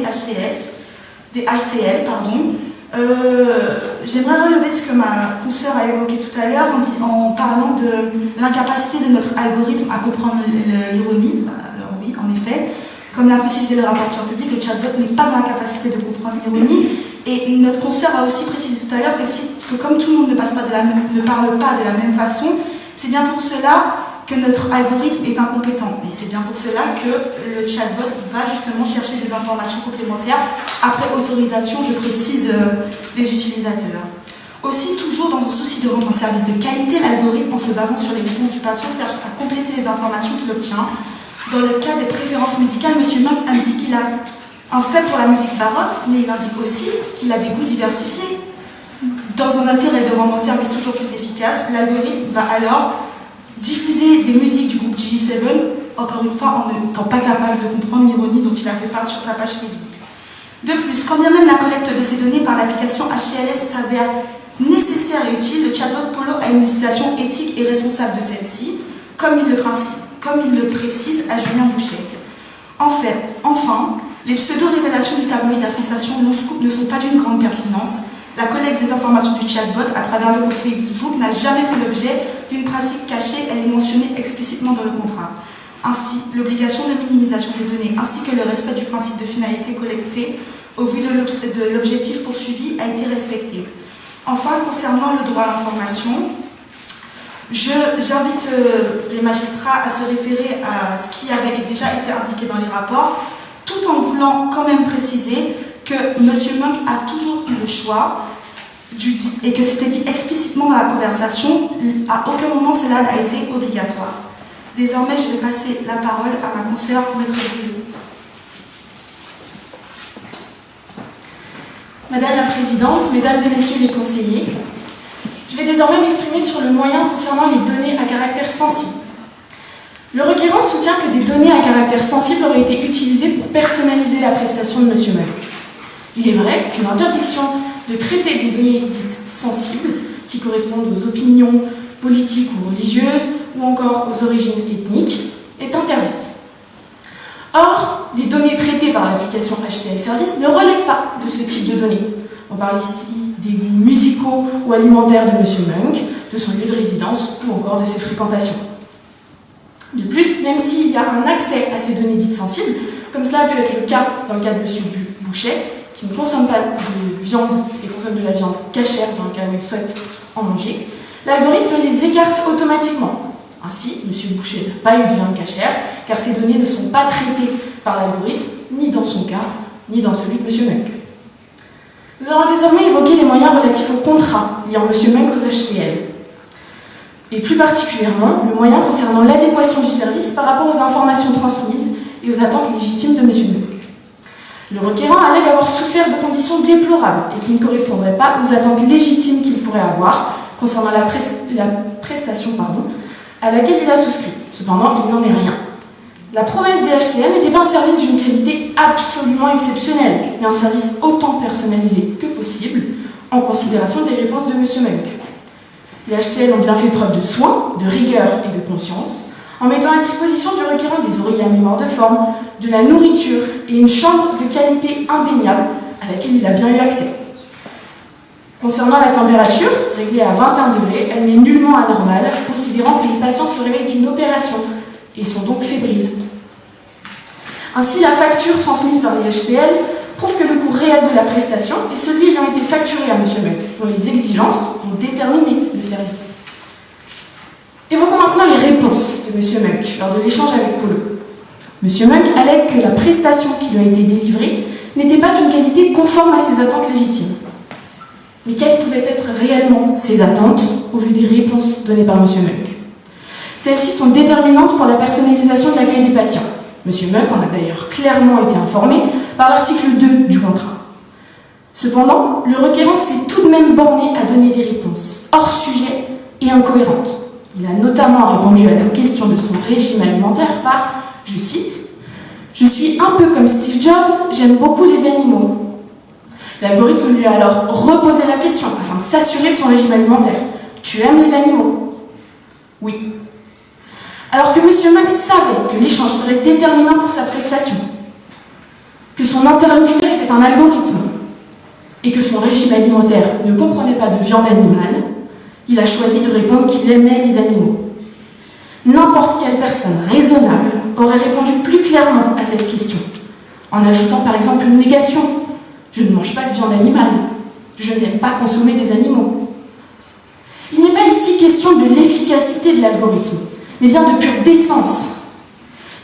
des HCL, pardon. Euh, j'aimerais relever ce que ma consoeur a évoqué tout à l'heure en, en, parlant de l'incapacité de notre algorithme à comprendre l'ironie. Alors oui, en effet, comme l'a précisé le rapporteur public, le chatbot n'est pas dans la capacité de comprendre l'ironie. Et notre consoeur a aussi précisé tout à l'heure que, comme tout le monde ne, parle pas de la même façon, c'est bien pour cela que notre algorithme est incompétent. Et c'est bien pour cela que le chatbot va justement chercher des informations complémentaires après autorisation, je précise, euh, des utilisateurs. Aussi, toujours dans un souci de rendre un service de qualité, l'algorithme, en se basant sur les réponses du patient, cherche à compléter les informations qu'il obtient dans le cas des préférences musicales, M. Munk indique qu'il a un fait pour la musique baroque, mais il indique aussi qu'il a des goûts diversifiés. Dans un intérêt de rendre un service toujours plus efficace, l'algorithme va alors diffuser des musiques du groupe G7, encore une fois en n'étant pas capable de comprendre l'ironie dont il a fait part sur sa page Facebook. De plus, quand bien même la collecte de ces données par l'application HCLS s'avère nécessaire et utile, le chatbot Polo a une utilisation éthique et responsable de celle-ci, comme il le précise à Julien Boucher. En enfin, les pseudo-révélations du tabloïd à sensation non-scoop ne sont pas d'une grande pertinence. La collecte des informations du chatbot à travers le compte Facebook n'a jamais fait l'objet d'une pratique cachée, elle est mentionnée explicitement dans le contrat. Ainsi, l'obligation de minimisation des données ainsi que le respect du principe de finalité collectée au vu de l'objectif poursuivi a été respecté. Enfin, concernant le droit à l'information, J'invite euh, les magistrats à se référer à ce qui avait déjà été indiqué dans les rapports, tout en voulant quand même préciser que M. Monk a toujours eu le choix et que c'était dit explicitement dans la conversation, à aucun moment cela n'a été obligatoire. Désormais, je vais passer la parole à ma consoeur, Maître Bouillot. Madame la Présidente, Mesdames et Messieurs les conseillers, je vais désormais m'exprimer sur le moyen concernant les données à caractère sensible. Le requérant soutient que des données à caractère sensible auraient été utilisées pour personnaliser la prestation de M. Meul. Il est vrai qu'une interdiction de traiter des données dites sensibles, qui correspondent aux opinions politiques ou religieuses, ou encore aux origines ethniques, est interdite. Or, les données traitées par l'application HCL Service ne relèvent pas de ce type de données. On parle ici des musicaux ou alimentaires de M. Munk, de son lieu de résidence ou encore de ses fréquentations. De plus, même s'il y a un accès à ces données dites sensibles, comme cela a pu être le cas dans le cas de M. Boucher, qui ne consomme pas de viande et consomme de la viande cachère dans le cas où il souhaite en manger, l'algorithme les écarte automatiquement. Ainsi, M. Boucher n'a pas eu de viande cachère, car ces données ne sont pas traitées par l'algorithme, ni dans son cas, ni dans celui de M. Munk. Nous allons désormais évoquer les moyens relatifs au contrat liant M. Munk aux HCL, et plus particulièrement le moyen concernant l'adéquation du service par rapport aux informations transmises et aux attentes légitimes de M. Munk. Le requérant allègue avoir souffert de conditions déplorables et qui ne correspondraient pas aux attentes légitimes qu'il pourrait avoir concernant la, prestation à laquelle il a souscrit. Cependant, il n'en est rien. La promesse des HCL n'était pas un service d'une qualité absolument exceptionnelle, mais un service autant personnalisé que possible en considération des réponses de M. Munk. Les HCL ont bien fait preuve de soin, de rigueur et de conscience, en mettant à disposition du requérant des oreillers à mémoire de forme, de la nourriture et une chambre de qualité indéniable à laquelle il a bien eu accès. Concernant la température, réglée à 21 degrés, elle n'est nullement anormale, considérant que les patients se réveillent d'une opération et sont donc fébriles. Ainsi, la facture transmise par les HCL prouve que le coût réel de la prestation est celui ayant été facturé à M. Munk, dont les exigences ont déterminé le service. Évoquons maintenant les réponses de M. Munk lors de l'échange avec Polo. M. Munk allègue que la prestation qui lui a été délivrée n'était pas d'une qualité conforme à ses attentes légitimes. Mais quelles pouvaient être réellement ses attentes au vu des réponses données par M. Munk Celles-ci sont déterminantes pour la personnalisation de l'accueil des patients. M. Munk en a d'ailleurs clairement été informé par l'article 2 du contrat. Cependant, le requérant s'est tout de même borné à donner des réponses hors sujet et incohérentes. Il a notamment répondu à la question de son régime alimentaire par, je cite, Je suis un peu comme Steve Jobs, j'aime beaucoup les animaux. L'algorithme lui a alors reposé la question afin de s'assurer de son régime alimentaire. Tu aimes les animaux? Oui. Alors que M. Max savait que l'échange serait déterminant pour sa prestation, que son interlocuteur était un algorithme et que son régime alimentaire ne comprenait pas de viande animale, il a choisi de répondre qu'il aimait les animaux. N'importe quelle personne raisonnable aurait répondu plus clairement à cette question, en ajoutant par exemple une négation. Je ne mange pas de viande animale. Je n'aime pas consommer des animaux. Il n'est pas ici question de l'efficacité de l'algorithme, mais bien de pure décence.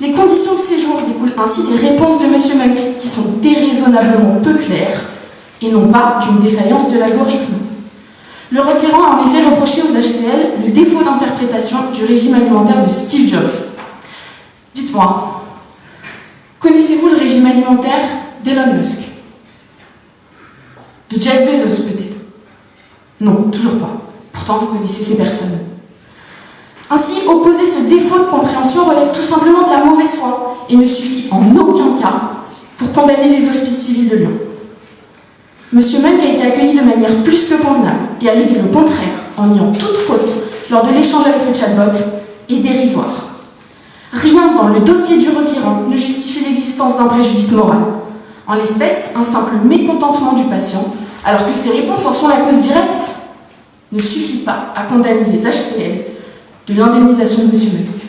Les conditions de séjour découlent ainsi des réponses de M. Munk qui sont déraisonnablement peu claires et non pas d'une défaillance de l'algorithme. Le requérant a en effet reproché aux HCL le défaut d'interprétation du régime alimentaire de Steve Jobs. Dites-moi, connaissez-vous le régime alimentaire d'Elon Musk? De Jeff Bezos peut-être? Non, toujours pas. Pourtant, vous connaissez ces personnes. Ainsi, opposer ce défaut de compréhension relève tout simplement de la mauvaise foi et ne suffit en aucun cas pour condamner les hospices civils de Lyon. Monsieur Munk a été accueilli de manière plus que convenable et a légué le contraire en niant toute faute lors de l'échange avec le chatbot est dérisoire. Rien dans le dossier du requérant ne justifie l'existence d'un préjudice moral. En l'espèce, un simple mécontentement du patient, alors que ses réponses en sont la cause directe, ne suffit pas à condamner les HCL de l'indemnisation de M. Munk.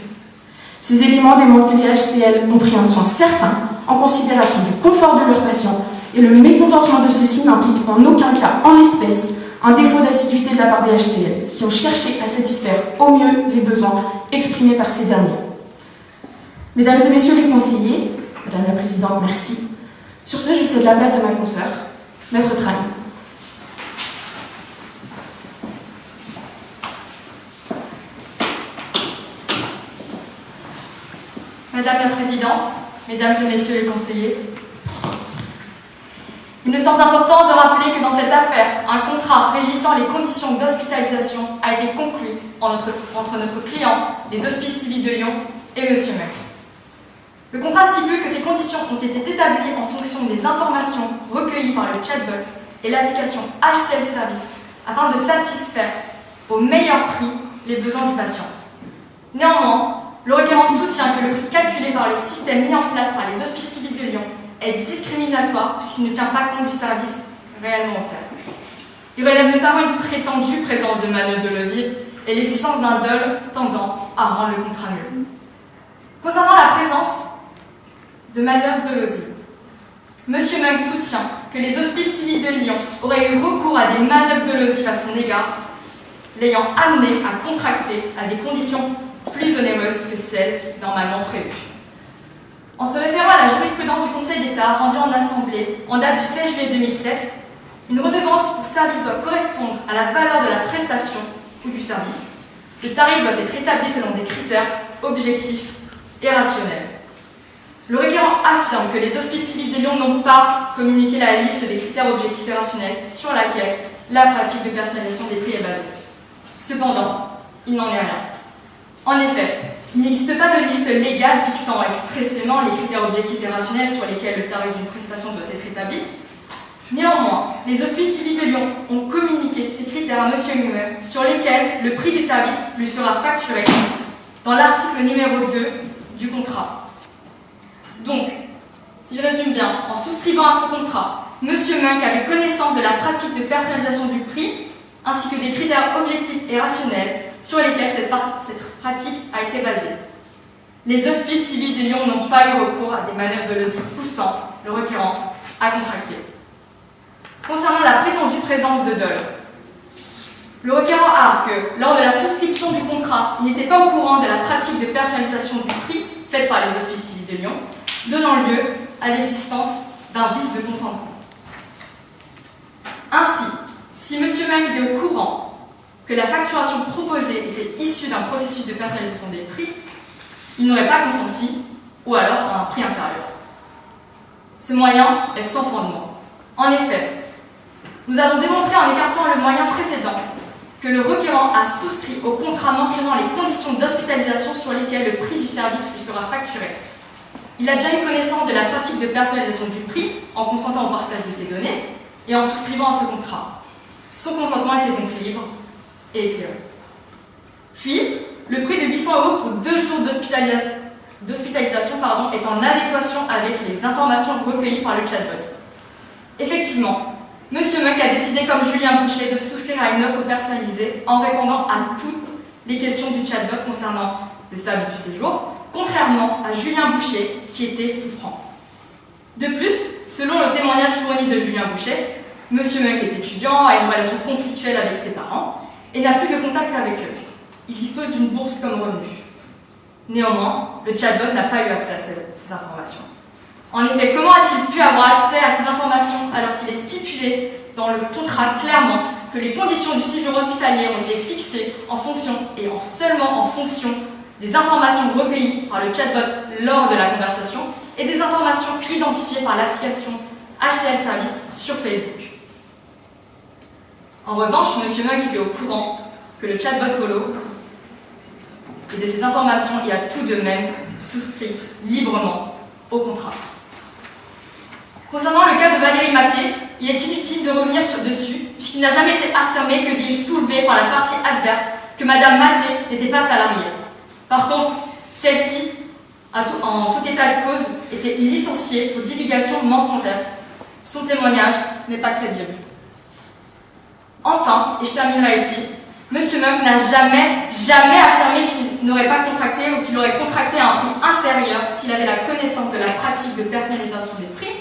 Ces éléments démontrent que les HCL ont pris un soin certain en considération du confort de leurs patients et le mécontentement de ceux-ci n'implique en aucun cas, en l'espèce, un défaut d'assiduité de la part des HCL, qui ont cherché à satisfaire au mieux les besoins exprimés par ces derniers. Mesdames et messieurs les conseillers, Madame la Présidente, merci. Sur ce, je cède la place à ma consoeur, Maître Train. Madame la Présidente, Mesdames et Messieurs les conseillers, il me semble important de rappeler que dans cette affaire, un contrat régissant les conditions d'hospitalisation a été conclu entre, notre client, les Hospices civils de Lyon, et M. Mec. Le contrat stipule que ces conditions ont été établies en fonction des informations recueillies par le chatbot et l'application HCL Service afin de satisfaire au meilleur prix les besoins du patient. Néanmoins, le requérant soutient que le prix calculé par le système mis en place par les Hospices civils de Lyon est discriminatoire puisqu'il ne tient pas compte du service réellement offert. Il relève notamment une prétendue présence de manœuvres de losive et l'existence d'un dol tendant à rendre le contrat nul. Concernant la présence de manœuvres de losive, M. Munk soutient que les hospices civils de Lyon auraient eu recours à des manœuvres de losive à son égard, l'ayant amené à contracter à des conditions plus onéreuse que celle normalement prévue. En se référant à la jurisprudence du Conseil d'État rendue en Assemblée en date du 16 juillet 2007, une redevance pour service doit correspondre à la valeur de la prestation ou du service. Le tarif doit être établi selon des critères objectifs et rationnels. Le requérant affirme que les hospices civils de Lyon n'ont pas communiqué la liste des critères objectifs et rationnels sur laquelle la pratique de personnalisation des prix est basée. Cependant, il n'en est rien. En effet, il n'existe pas de liste légale fixant expressément les critères objectifs et rationnels sur lesquels le tarif d'une prestation doit être établi. Néanmoins, les hospices civils de Lyon ont communiqué ces critères à M. Humer sur lesquels le prix du service lui sera facturé dans l'article numéro 2 du contrat. Donc, si je résume bien, en souscrivant à ce contrat, M. Munk avait connaissance de la pratique de personnalisation du prix ainsi que des critères objectifs et rationnels sur lesquels cette, pratique a été basée. Les hospices civils de Lyon n'ont pas eu recours à des manœuvres de logique poussant le requérant à contracter. Concernant la prétendue présence de dol, le requérant a que, lors de la souscription du contrat, il n'était pas au courant de la pratique de personnalisation du prix faite par les hospices civils de Lyon, donnant lieu à l'existence d'un vice de consentement. Ainsi, si M. Meng est au courant que la facturation proposée était issue d'un processus de personnalisation des prix, il n'aurait pas consenti, ou alors à un prix inférieur. Ce moyen est sans fondement. En effet, nous avons démontré en écartant le moyen précédent que le requérant a souscrit au contrat mentionnant les conditions d'hospitalisation sur lesquelles le prix du service lui sera facturé il a bien eu connaissance de la pratique de personnalisation du prix en consentant au partage de ces données et en souscrivant à ce contrat. Son consentement était donc libre et. Puis, le prix de 800 euros pour deux jours d'hospitalisation est en adéquation avec les informations recueillies par le chatbot. Effectivement, M. Muck a décidé, comme Julien Boucher, de souscrire à une offre personnalisée en répondant à toutes les questions du chatbot concernant le service du séjour, contrairement à Julien Boucher, qui était souffrant. De plus, selon le témoignage fourni de Julien Boucher, M. Munk est étudiant, a une relation conflictuelle avec ses parents et n'a plus de contact avec eux. Il dispose d'une bourse comme revenu. Néanmoins, le chatbot n'a pas eu accès à ces, informations. En effet, comment a-t-il pu avoir accès à ces informations alors qu'il est stipulé dans le contrat clairement que les conditions du séjour hospitalier ont été fixées en fonction et en seulement en fonction des informations recueillies par le chatbot lors de la conversation et des informations identifiées par l'application HCL Service sur Facebook. En revanche, M. Munk était au courant que le chatbot Polo et de ces informations y a tout de même souscrit librement au contrat. Concernant le cas de Valérie Maté, il est inutile de revenir sur dessus, puisqu'il n'a jamais été affirmé, que dis-je, soulevé par la partie adverse, que Mme Maté n'était pas salariée. Par contre, celle-ci, en tout état de cause, était licenciée pour divulgation mensongère. Son témoignage n'est pas crédible. Enfin, et je terminerai ici, M. Munk n'a jamais, jamais affirmé qu'il n'aurait pas contracté ou qu'il aurait contracté à un prix inférieur s'il avait la connaissance de la pratique de personnalisation des prix,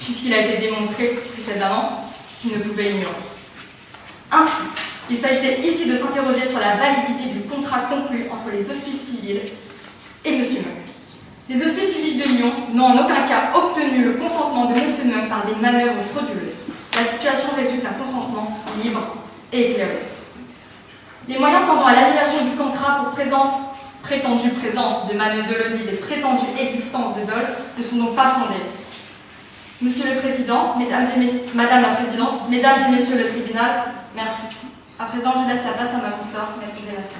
puisqu'il a été démontré précédemment qu'il ne pouvait ignorer. Ainsi, il s'agissait ici de s'interroger sur la validité du contrat conclu entre les hospices civils et M. Munk. Les hospices civils de Lyon n'ont en aucun cas obtenu le consentement de M. Munk par des manœuvres frauduleuses. La situation résulte d'un consentement libre et éclairé. Les moyens tendant à l'annulation du contrat pour présence, prétendue présence de manœuvres de loside et prétendue existence de dol ne sont donc pas fondés. Monsieur le Président, Mesdames et Madame la Présidente, Mesdames et Messieurs le Tribunal, merci. À présent, je laisse la place à ma consoeur, Maître Bérassan.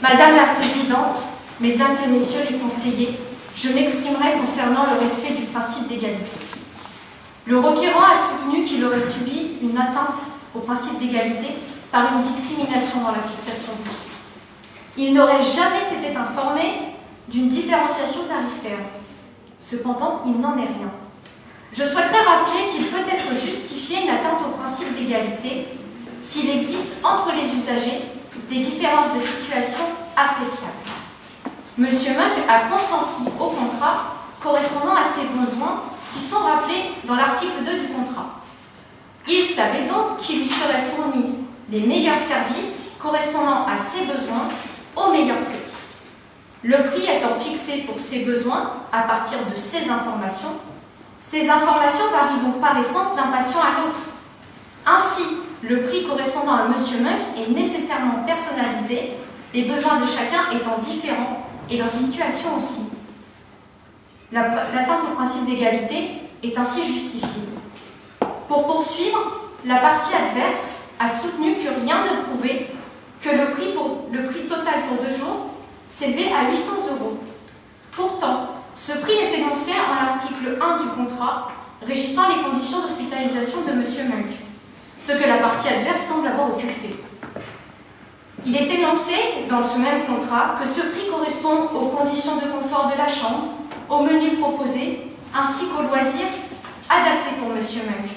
Madame la Présidente, Mesdames et Messieurs les conseillers, je m'exprimerai concernant le respect du principe d'égalité. Le requérant a soutenu qu'il aurait subi une atteinte au principe d'égalité par une discrimination dans la fixation du prix. Il n'aurait jamais été informé d'une différenciation tarifaire. Cependant, il n'en est rien. Je souhaiterais rappeler qu'il peut être justifié une atteinte au principe d'égalité s'il existe entre les usagers des différences de situation appréciables. Monsieur Muck a consenti au contrat correspondant à ses besoins qui sont rappelés dans l'article 2 du contrat. Il savait donc qu'il lui seraient fournis les meilleurs services correspondant à ses besoins au meilleur prix. Le prix étant fixé pour ses besoins à partir de ces informations, ces informations varient donc par essence d'un patient à l'autre. Ainsi, le prix correspondant à M. Monk est nécessairement personnalisé, les besoins de chacun étant différents et leur situation aussi. L'atteinte au principe d'égalité est ainsi justifiée. Pour poursuivre, la partie adverse a soutenu que rien ne prouvait que le prix, pour, le prix total pour deux jours s'élevait à 800 euros. Pourtant, ce prix est énoncé en l'article 1 du contrat régissant les conditions d'hospitalisation de M. Munk, ce que la partie adverse semble avoir occulté. Il est énoncé dans ce même contrat que ce prix correspond aux conditions de confort de la chambre, au menu proposé, ainsi qu'aux loisirs adaptés pour M. Munk,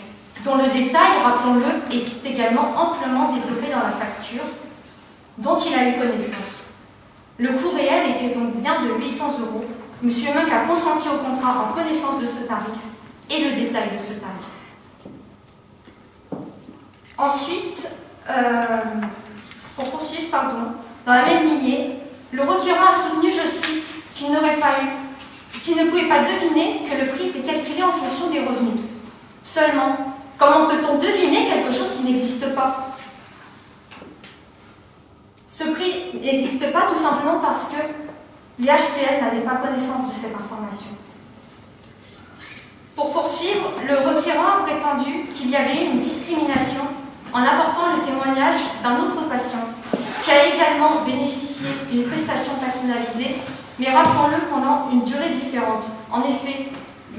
dont le détail, rappelons-le, est également amplement développé dans la facture, dont il a eu connaissance. Le coût réel était donc bien de 800 euros. M. Munk a consenti au contrat en connaissance de ce tarif et le détail de ce tarif. Ensuite, euh, pour poursuivre, pardon, dans la même lignée, le requérant a soutenu, je cite, qu'il n'aurait pas eu, qu'il ne pouvait pas deviner que le prix était calculé en fonction des revenus. Seulement, comment peut-on deviner quelque chose qui n'existe pas? Ce prix n'existe pas tout simplement parce que l'IHCL n'avait pas connaissance de cette information. Pour poursuivre, le requérant a prétendu qu'il y avait une discrimination en apportant le témoignage d'un autre patient qui a également bénéficié d'une prestation personnalisée, mais rappelons-le pendant une durée différente. En effet,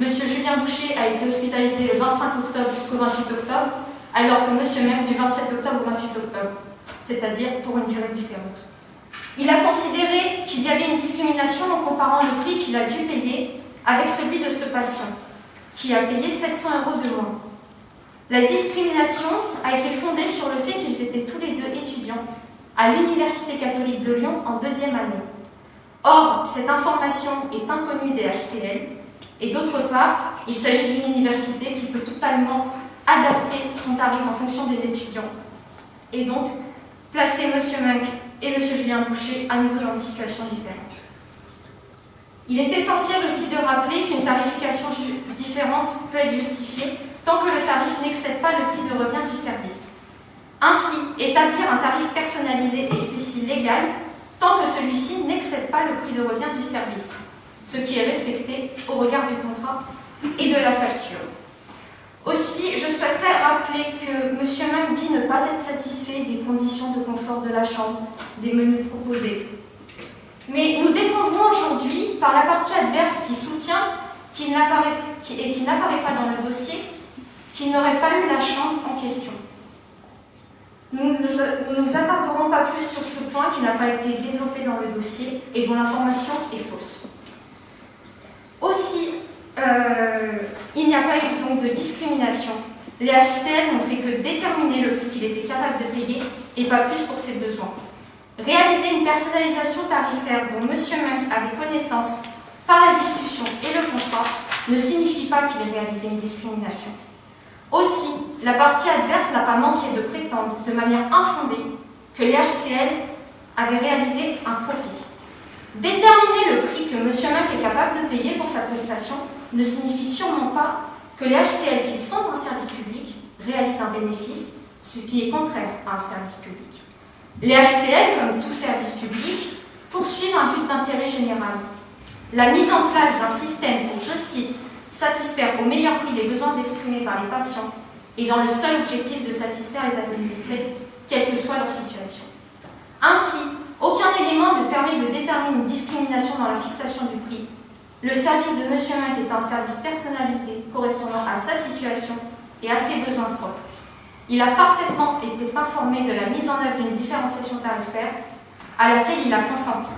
M. Julien Boucher a été hospitalisé le 25 octobre jusqu'au 28 octobre, alors que M. Même du 27 octobre au 28 octobre, c'est-à-dire pour une durée différente. Il a considéré qu'il y avait une discrimination en comparant le prix qu'il a dû payer avec celui de ce patient, qui a payé 700 euros de moins. La discrimination a été fondée sur le fait qu'ils étaient tous les deux étudiants à l'Université catholique de Lyon en deuxième année. Or, cette information est inconnue des HCL, et d'autre part, il s'agit d'une université qui peut totalement adapter son tarif en fonction des étudiants, et donc placer M. Munk et M. Julien Boucher à nouveau dans des situations différentes. Il est essentiel aussi de rappeler qu'une tarification différente peut être justifiée tant que le tarif n'excède pas le prix de revient du service. Ainsi, établir un tarif personnalisé est ici légal tant que celui-ci n'excède pas le prix de revient du service, ce qui est respecté au regard du contrat et de la facture. Aussi, je souhaiterais rappeler que M. Mac dit ne pas être satisfait des conditions de confort de la chambre, des menus proposés. Mais nous découvrons aujourd'hui, par la partie adverse qui soutient qu'il et qui n'apparaît pas dans le dossier, qui n'aurait pas eu la chambre en question. Nous ne nous attarderons pas plus sur ce point qui n'a pas été développé dans le dossier et dont l'information est fausse. Aussi, euh, il n'y a pas eu donc de discrimination. Les HCL n'ont fait que déterminer le prix qu'il était capable de payer et pas plus pour ses besoins. Réaliser une personnalisation tarifaire dont M. Mac avait connaissance par la discussion et le contrat ne signifie pas qu'il ait réalisé une discrimination. Aussi, la partie adverse n'a pas manqué de prétendre de manière infondée que les HCL avaient réalisé un profit. Déterminer le prix que M. Mac est capable de payer pour sa prestation ne signifie sûrement pas que les HCL qui sont un service public réalisent un bénéfice, ce qui est contraire à un service public. Les HCL, comme tout service public, poursuivent un but d'intérêt général. La mise en place d'un système pour, je cite, satisfaire au meilleur prix les besoins exprimés par les patients et dans le seul objectif de satisfaire les administrés, quelle que soit leur situation. Ainsi, aucun élément ne permet de déterminer une discrimination dans la fixation du prix. Le service de M. Mac est un service personnalisé correspondant à sa situation et à ses besoins propres. Il a parfaitement été informé de la mise en œuvre d'une différenciation tarifaire à laquelle il a consenti.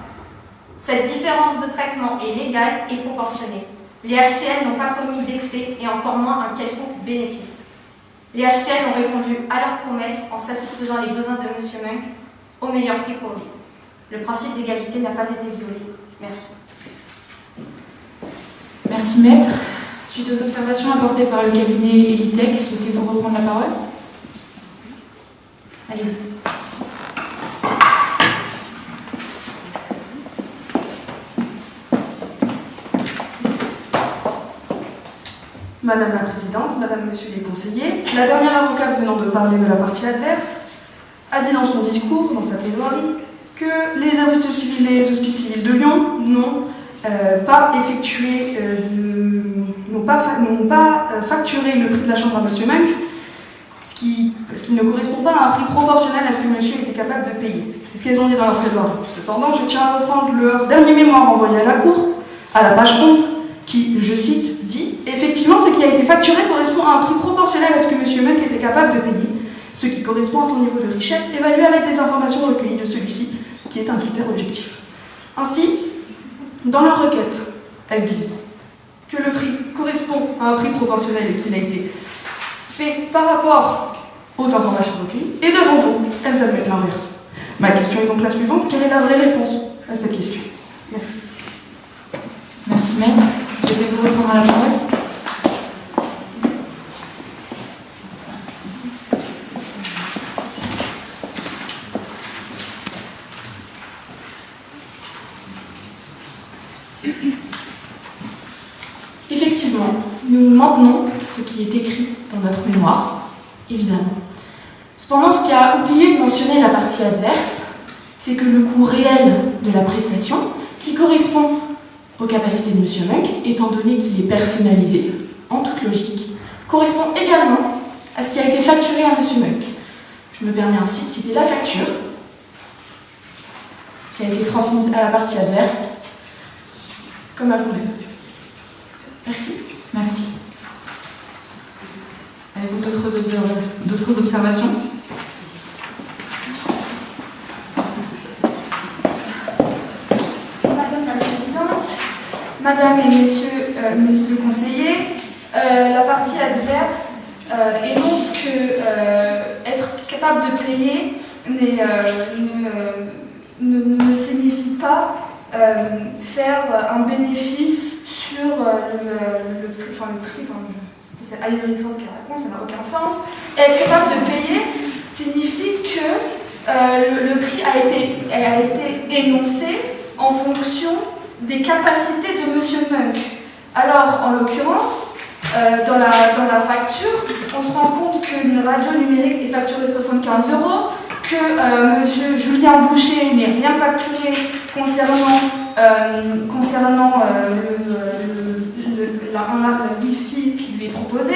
Cette différence de traitement est légale et proportionnée. Les HCL n'ont pas commis d'excès et encore moins un quelconque bénéfice. Les HCL ont répondu à leurs promesses en satisfaisant les besoins de M. Munk au meilleur prix pour lui. Le principe d'égalité n'a pas été violé. Merci. Merci Maître. Suite aux observations apportées par le cabinet Elitech, souhaitez-vous reprendre la parole? Allez-y. Madame la Présidente, Madame, Monsieur les conseillers, la dernière avocate venant de parler de la partie adverse a dit dans son discours, dans sa plaidoirie, que les hospices civils, les hospices civils de Lyon n'ont euh, pas effectué, euh, n'ont pas, euh, facturé le prix de la chambre à Monsieur Munk, ce qui, ce qui ne correspond pas à un prix proportionnel à ce que Monsieur était capable de payer. C'est ce qu'elles ont dit dans leur plaidoirie. Cependant, je tiens à reprendre leur dernier mémoire envoyé à la Cour, à la page 11, qui, je cite, dit Effectivement, ce qui a été facturé correspond à un prix proportionnel à ce que M. Munk était capable de payer, ce qui correspond à son niveau de richesse évalué à l'aide des informations recueillies de celui-ci, qui est un critère objectif. Ainsi, dans leur requête, elles disent que le prix correspond à un prix proportionnel et qu'il a été fait par rapport aux informations recueillies, et devant vous, elles admettent l'inverse. Ma question est donc la suivante quelle est la vraie réponse à cette question? Merci. Merci maître. Souhaitez-vous répondre à la parole? Effectivement, nous maintenons ce qui est écrit dans notre mémoire, évidemment. Cependant, ce qui a oublié de mentionner la partie adverse, c'est que le coût réel de la prestation, qui correspond aux capacités de M. Munk, étant donné qu'il est personnalisé, en toute logique, correspond également à ce qui a été facturé à M. Munk. Je me permets ainsi de citer la facture qui a été transmise à la partie adverse, comme à vous-même. Merci. Merci. Avez-vous d'autres observations Madame la Présidente, Madame et Messieurs, euh, Messieurs les conseillers, euh, la partie adverse euh, énonce que euh, être capable de payer euh, ne, euh, ne- ne signifie pas euh, faire un bénéfice sur euh, le, prix, enfin le prix, enfin, je- c'était cette ahurissance qui raconte, ça n'a aucun sens. Être capable de payer signifie que euh, le, le prix a été, a été énoncé en fonction des capacités de Monsieur Munk. Alors, en l'occurrence, euh, dans, la, dans la facture, on se rend compte qu'une radio numérique est facturée 75 euros, que euh, Monsieur Julien Boucher n'est rien facturé concernant, euh, concernant euh, le, la, un arbre Wi-Fi qui lui est proposé,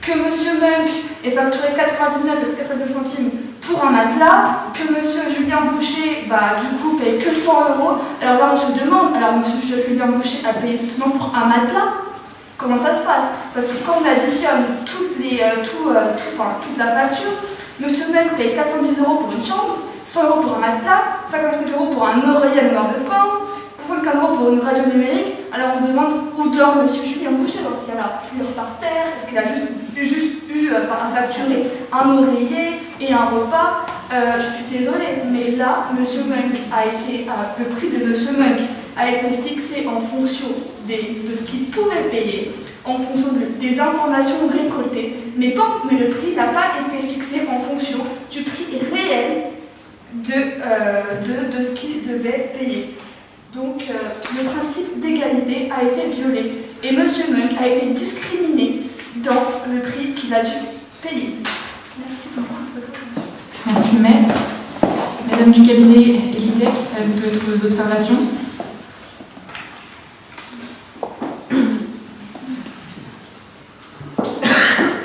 que Monsieur Munk est facturé 99 et 99 centimes pour un matelas, que Monsieur Julien Boucher, bah, du coup, paye que 100 euros. Alors là, on se demande, alors Monsieur Julien Boucher a payé seulement pour un matelas Comment ça se passe? Parce que quand on additionne toutes les, euh, tout, euh, tout- enfin, toute la facture, Monsieur Munk paye 410 euros pour une chambre, 100 euros pour un matelas, 55 euros pour un oreiller à de forme, 75 euros pour une radio numérique. Alors on se demande où dort Monsieur Julien Boucher dans ce cas-là. Il par terre? Est-ce qu'il a juste, eu euh, à facturer un oreiller et un repas? Euh, Je suis désolée, mais là, Munk a été, euh, le prix de Monsieur Munk a été fixé en fonction de ce qu'il pouvait payer, en fonction de- des informations récoltées, mais, le prix n'a pas été fixé en fonction du prix réel euh, de, de ce qu'il devait payer. Donc euh, le principe d'égalité a été violé et M. Munk a été discriminé dans le prix qu'il a dû payer. Merci beaucoup de votre attention. Merci maître. Madame du cabinet Elitec, avez-vous d'autres observations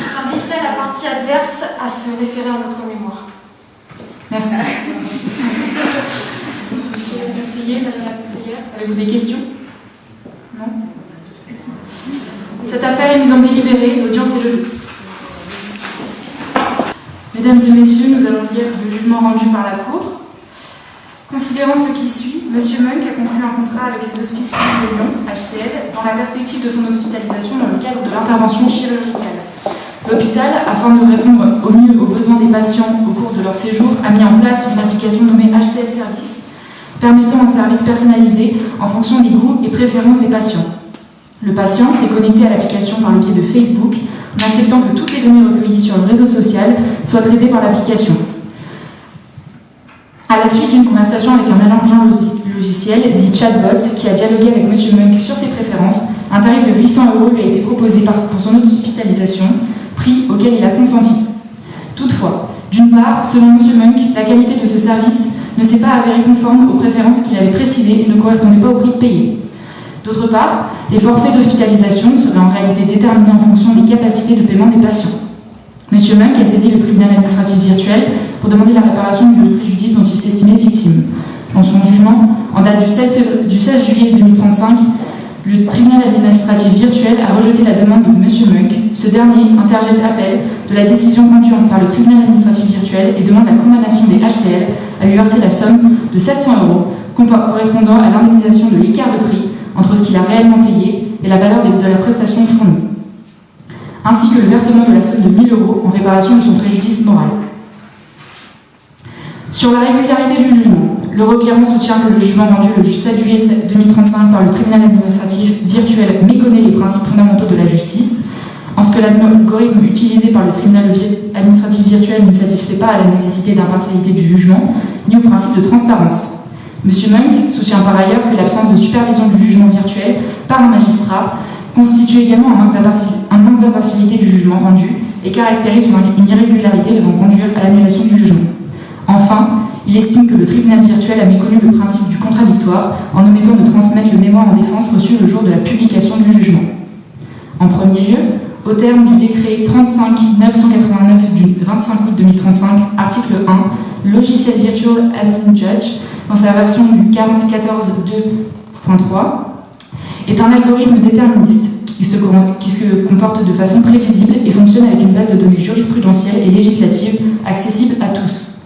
J'inviterai la partie adverse à se référer à notre mémoire. Merci. Monsieur madame la conseillère, avez-vous des questions? Non? Cette affaire est mise en délibéré, l'audience est levée. Mesdames et messieurs, nous allons lire le jugement rendu par la Cour. Considérant ce qui suit, M. Munk a conclu un contrat avec les Hospices de Lyon, HCL, dans la perspective de son hospitalisation dans le cadre de l'intervention chirurgicale. L'hôpital, afin de répondre au mieux aux besoins des patients au cours de leur séjour, a mis en place une application nommée HCL Service, permettant un service personnalisé en fonction des goûts et préférences des patients. Le patient s'est connecté à l'application par le biais de Facebook, en acceptant que toutes les données recueillies sur le réseau social soient traitées par l'application. À la suite d'une conversation avec un agent logi- logiciel dit chatbot qui a dialogué avec M. Munk sur ses préférences, intervenant tarif de 800 euros lui a été proposé pour son hospitalisation, prix auquel il a consenti. Toutefois, d'une part, selon M. Munk, la qualité de ce service ne s'est pas avérée conforme aux préférences qu'il avait précisées et ne correspondait pas au prix payé. D'autre part, les forfaits d'hospitalisation seraient en réalité déterminés en fonction des capacités de paiement des patients. M. Munk a saisi le tribunal administratif virtuel pour demander la réparation du préjudice dont il s'estimait victime. Dans son jugement, en date du 16, du 16 juillet 2035, le tribunal administratif virtuel a rejeté la demande de M. Munk. Ce dernier interjette appel de la décision rendue par le tribunal administratif virtuel et demande la condamnation des HCL à lui verser la somme de 700 euros correspondant à l'indemnisation de l'écart de prix entre ce qu'il a réellement payé et la valeur de la prestation fournie, ainsi que le versement de la somme de 1000 euros en réparation de son préjudice moral. Sur la régularité du jugement, le requérant soutient que le jugement rendu le 7 juillet 2035 par le tribunal administratif virtuel méconnaît les principes fondamentaux de la justice, en ce que l'algorithme utilisé par le tribunal administratif virtuel ne satisfait pas à la nécessité d'impartialité du jugement, ni au principe de transparence. M. Munk soutient par ailleurs que l'absence de supervision du jugement virtuel par un magistrat constitue également un manque d'impartialité du jugement rendu et caractérise une irrégularité devant conduire à l'annulation du jugement. Enfin, il estime que le tribunal virtuel a méconnu le principe du contradictoire en omettant de transmettre le mémoire en défense reçu le jour de la publication du jugement. En premier lieu, au terme du décret 35-989 du 25 août 2035, article 1, le logiciel Virtual Admin Judge, dans sa version du 14.2.3, est un algorithme déterministe qui se comporte de façon prévisible et fonctionne avec une base de données jurisprudentielle et législative accessible à tous.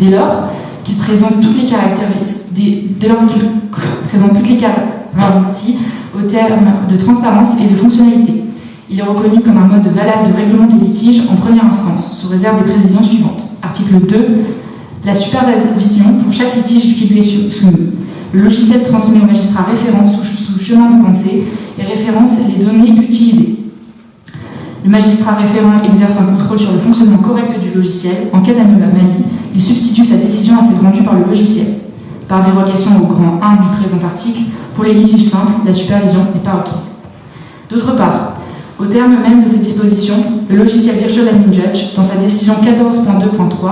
Dès lors qu'il présente toutes les caractéristiques, dès lors qu'il présente toutes les garanties au terme de transparence et de fonctionnalité. Il est reconnu comme un mode valable de règlement des litiges en première instance, sous réserve des précisions suivantes. Article 2. La supervision pour chaque litige qui lui est soumis. Le logiciel transmet au magistrat référent sous, sous chemin de pensée et référence les données utilisées. Le magistrat référent exerce un contrôle sur le fonctionnement correct du logiciel. En cas d'anomalie, il substitue sa décision à celle rendue par le logiciel. Par dérogation au grand 1 du présent article, pour les litiges simples, la supervision n'est pas requise. D'autre part, au terme même de ces dispositions, le logiciel Virtual Admin Judge, dans sa décision 14.2.3,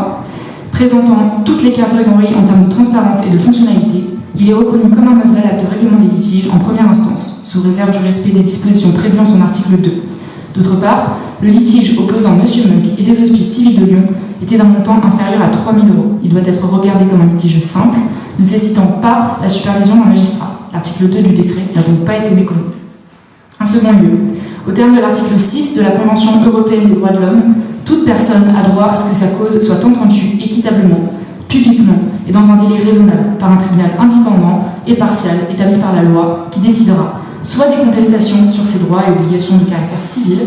présentant toutes les catégories en termes de transparence et de fonctionnalité, il est reconnu comme un valable de règlement des litiges en première instance, sous réserve du respect des dispositions prévues en son article 2. D'autre part, le litige opposant M. Munk et les hospices civils de Lyon était d'un montant inférieur à 3 000 euros. Il doit être regardé comme un litige simple, ne nécessitant pas la supervision d'un magistrat. L'article 2 du décret n'a donc pas été méconnu. En second lieu, au terme de l'article 6 de la Convention européenne des droits de l'homme, toute personne a droit à ce que sa cause soit entendue équitablement, publiquement et dans un délai raisonnable par un tribunal indépendant et partial établi par la loi qui décidera soit des contestations sur ses droits et obligations de caractère civil,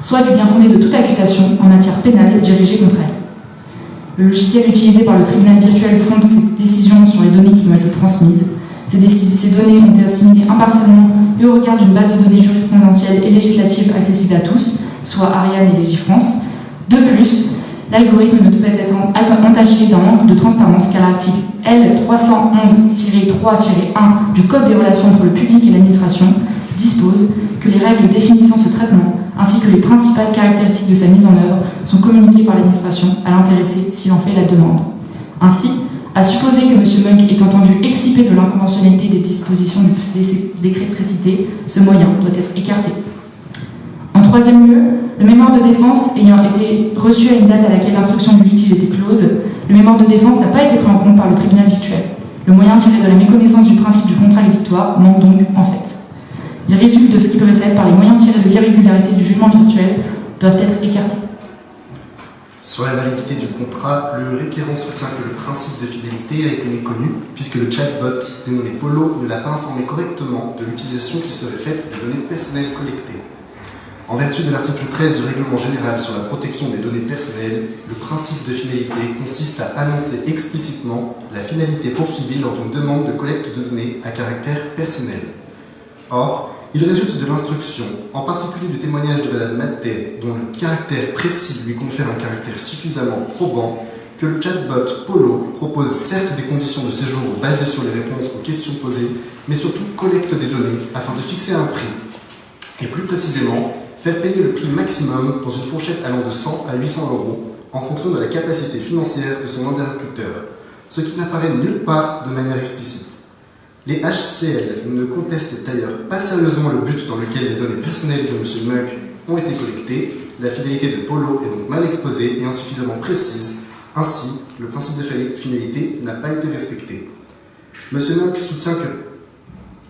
soit du bien fondé de toute accusation en matière pénale dirigée contre elle. Le logiciel utilisé par le tribunal virtuel fonde ses décisions sur les données qui lui ont été transmises. Ces, données ont été assimilées impartialement et au regard d'une base de données jurisprudentielle et législative accessible à tous, soit Ariane et Légifrance. De plus, l'algorithme ne peut être entaché d'un manque de transparence car l'article L311-3-1 du Code des relations entre le public et l'administration dispose que les règles définissant ce traitement ainsi que les principales caractéristiques de sa mise en œuvre sont communiquées par l'administration à l'intéressé s'il en fait la demande. Ainsi, à supposer que M. Munk est entendu excipé de l'inconventionnalité des dispositions du décret précité, ce moyen doit être écarté. Troisième lieu, le mémoire de défense ayant été reçu à une date à laquelle l'instruction du litige était close, le mémoire de défense n'a pas été pris en compte par le tribunal virtuel. Le moyen tiré de la méconnaissance du principe du contrat victoire manque donc en fait. Les résultats de ce qui précède par les moyens tirés de l'irrégularité du jugement virtuel doivent être écartés. Sur la validité du contrat, le requérant soutient que le principe de fidélité a été méconnu, puisque le chatbot dénommé Polo ne l'a pas informé correctement de l'utilisation qui serait faite des données personnelles collectées. En vertu de l'article 13 du règlement général sur la protection des données personnelles, le principe de finalité consiste à annoncer explicitement la finalité poursuivie lors d'une demande de collecte de données à caractère personnel. Or, il résulte de l'instruction, en particulier du témoignage de Mme Maté, dont le caractère précis lui confère un caractère suffisamment probant, que le chatbot Polo propose certes des conditions de séjour basées sur les réponses aux questions posées, mais surtout collecte des données afin de fixer un prix. et plus précisément faire payer le prix maximum dans une fourchette allant de 100 à 800 euros en fonction de la capacité financière de son interlocuteur, ce qui n'apparaît nulle part de manière explicite. Les HCL ne contestent d'ailleurs pas sérieusement le but dans lequel les données personnelles de M. Munk ont été collectées, la fidélité de Polo est donc mal exposée et insuffisamment précise, ainsi le principe de finalité n'a pas été respecté. M. Munk soutient que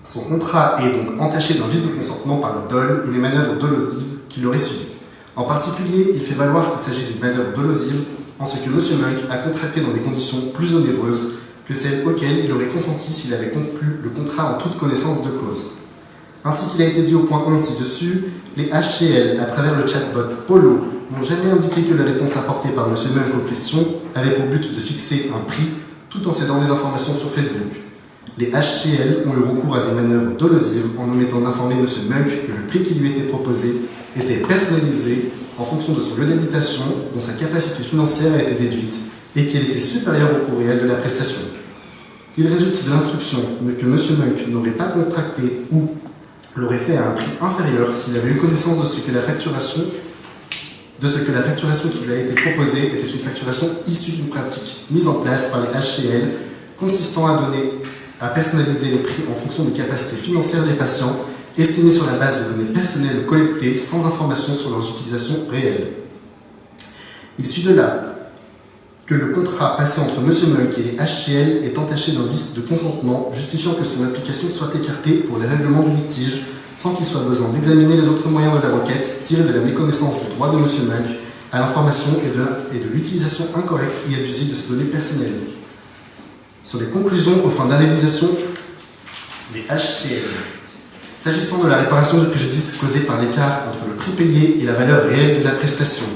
son contrat est donc entaché d'un vice de consentement par le dol et les manœuvres dolosives qu'il aurait subies. En particulier, il fait valoir qu'il s'agit d'une manœuvre dolosive en ce que M. Munk a contracté dans des conditions plus onéreuses que celles auxquelles il aurait consenti s'il avait conclu le contrat en toute connaissance de cause. Ainsi qu'il a été dit au point 1 ci-dessus, les HCL, à travers le chatbot Polo, n'ont jamais indiqué que la réponse apportée par M. Munk aux questions avait pour but de fixer un prix tout en cédant des informations sur Facebook. Les HCL ont eu recours à des manœuvres dolosives en omettant d'informer M. Munk que le prix qui lui était proposé était personnalisé en fonction de son lieu d'habitation, dont sa capacité financière a été déduite, et qu'elle était supérieure au coût réel de la prestation. Il résulte de l'instruction que M. Munk n'aurait pas contracté ou l'aurait fait à un prix inférieur s'il avait eu connaissance de ce que la facturation de ce que la facturation qui lui a été proposée était une facturation issue d'une pratique mise en place par les HCL consistant à donner à personnaliser les prix en fonction des capacités financières des patients estimées sur la base de données personnelles collectées sans information sur leurs utilisations réelles. Il suit de là que le contrat passé entre M. Munk et les HCL est entaché d'un vice de consentement justifiant que son application soit écartée pour les règlements du litige sans qu'il soit besoin d'examiner les autres moyens de la requête tirés de la méconnaissance du droit de M. Munk à l'information et de, l'utilisation incorrecte et abusive de ses données personnelles. Sur les conclusions aux fins d'indemnisation des HCL. S'agissant de la réparation du préjudice causé par l'écart entre le prix payé et la valeur réelle de la prestation,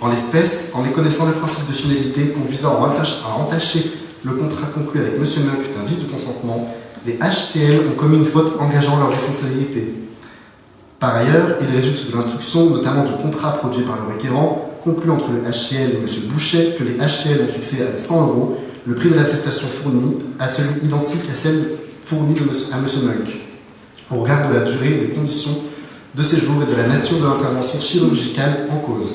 en l'espèce, en méconnaissant le principe de finalité conduisant à entacher le contrat conclu avec M. Munk d'un vice de consentement, les HCL ont commis une faute engageant leur responsabilité. Par ailleurs, il résulte de l'instruction, notamment du contrat produit par le requérant, conclu entre le HCL et M. Boucher, que les HCL ont fixé à 100 euros le prix de la prestation fournie à celui identique à celle fournie à M. Munk, au regard de la durée des conditions de séjour et de la nature de l'intervention chirurgicale en cause.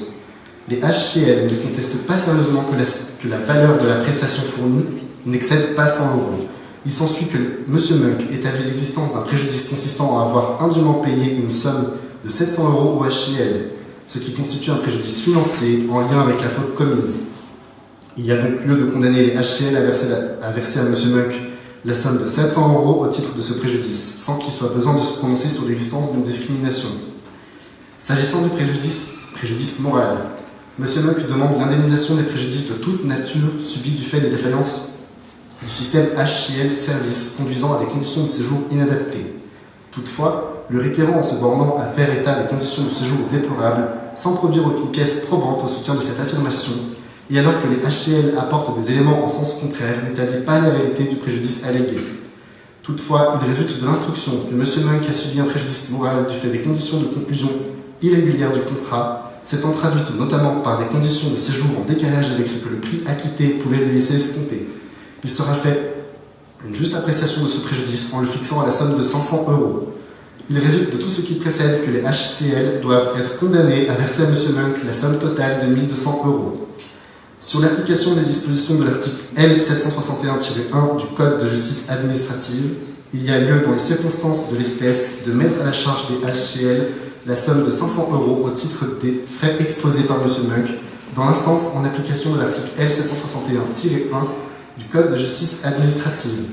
Les HCL ne contestent pas sérieusement que la, valeur de la prestation fournie n'excède pas 100 euros. Il s'ensuit que M. Munk établit l'existence d'un préjudice consistant à avoir indûment payé une somme de 700 euros au HCL, ce qui constitue un préjudice financier en lien avec la faute commise. Il y a donc lieu de condamner les HCL à verser, à, M. Munk la somme de 700 euros au titre de ce préjudice, sans qu'il soit besoin de se prononcer sur l'existence d'une discrimination. S'agissant du préjudice, préjudice moral, M. Muck demande l'indemnisation des préjudices de toute nature subis du fait des défaillances du système HCL Service conduisant à des conditions de séjour inadaptées. Toutefois, le requérant en se bornant à faire état des conditions de séjour déplorables sans produire aucune pièce probante au soutien de cette affirmation, et alors que les HCL apportent des éléments en sens contraire, n'établit pas la réalité du préjudice allégué. Toutefois, il résulte de l'instruction que M. Munk a subi un préjudice moral du fait des conditions de conclusion irrégulières du contrat s'étant traduite notamment par des conditions de séjour en décalage avec ce que le prix acquitté pouvait lui laisser escompter. Il sera fait une juste appréciation de ce préjudice en le fixant à la somme de 500 euros. Il résulte de tout ce qui précède que les HCL doivent être condamnés à verser à M. Munk la somme totale de 1200 euros. Sur l'application des dispositions de l'article L761-1 du Code de justice administrative, il y a lieu, dans les circonstances de l'espèce, de mettre à la charge des HCL la somme de 500 euros au titre des frais exposés par M. Munk dans l'instance en application de l'article L761-1 du Code de justice administrative.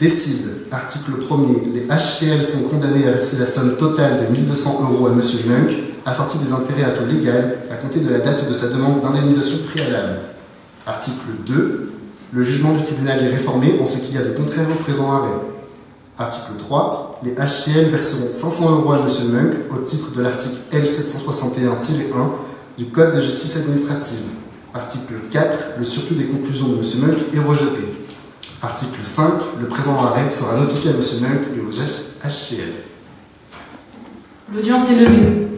Décide, article 1er, les HCL sont condamnés à verser la somme totale de 1200 euros à M. Munk, assortie des intérêts à taux légal, à compter de la date de sa demande d'indemnisation préalable. Article 2. Le jugement du tribunal est réformé en ce qu'il y a de contraire au présent arrêt. Article 3. Les HCL verseront 500 euros à M. Munk au titre de l'article L761-1 du Code de justice administrative. Article 4. Le surplus des conclusions de M. Munk est rejeté. Article 5. Le présent arrêt sera notifié à M. Munk et aux HCL. L'audience est levée.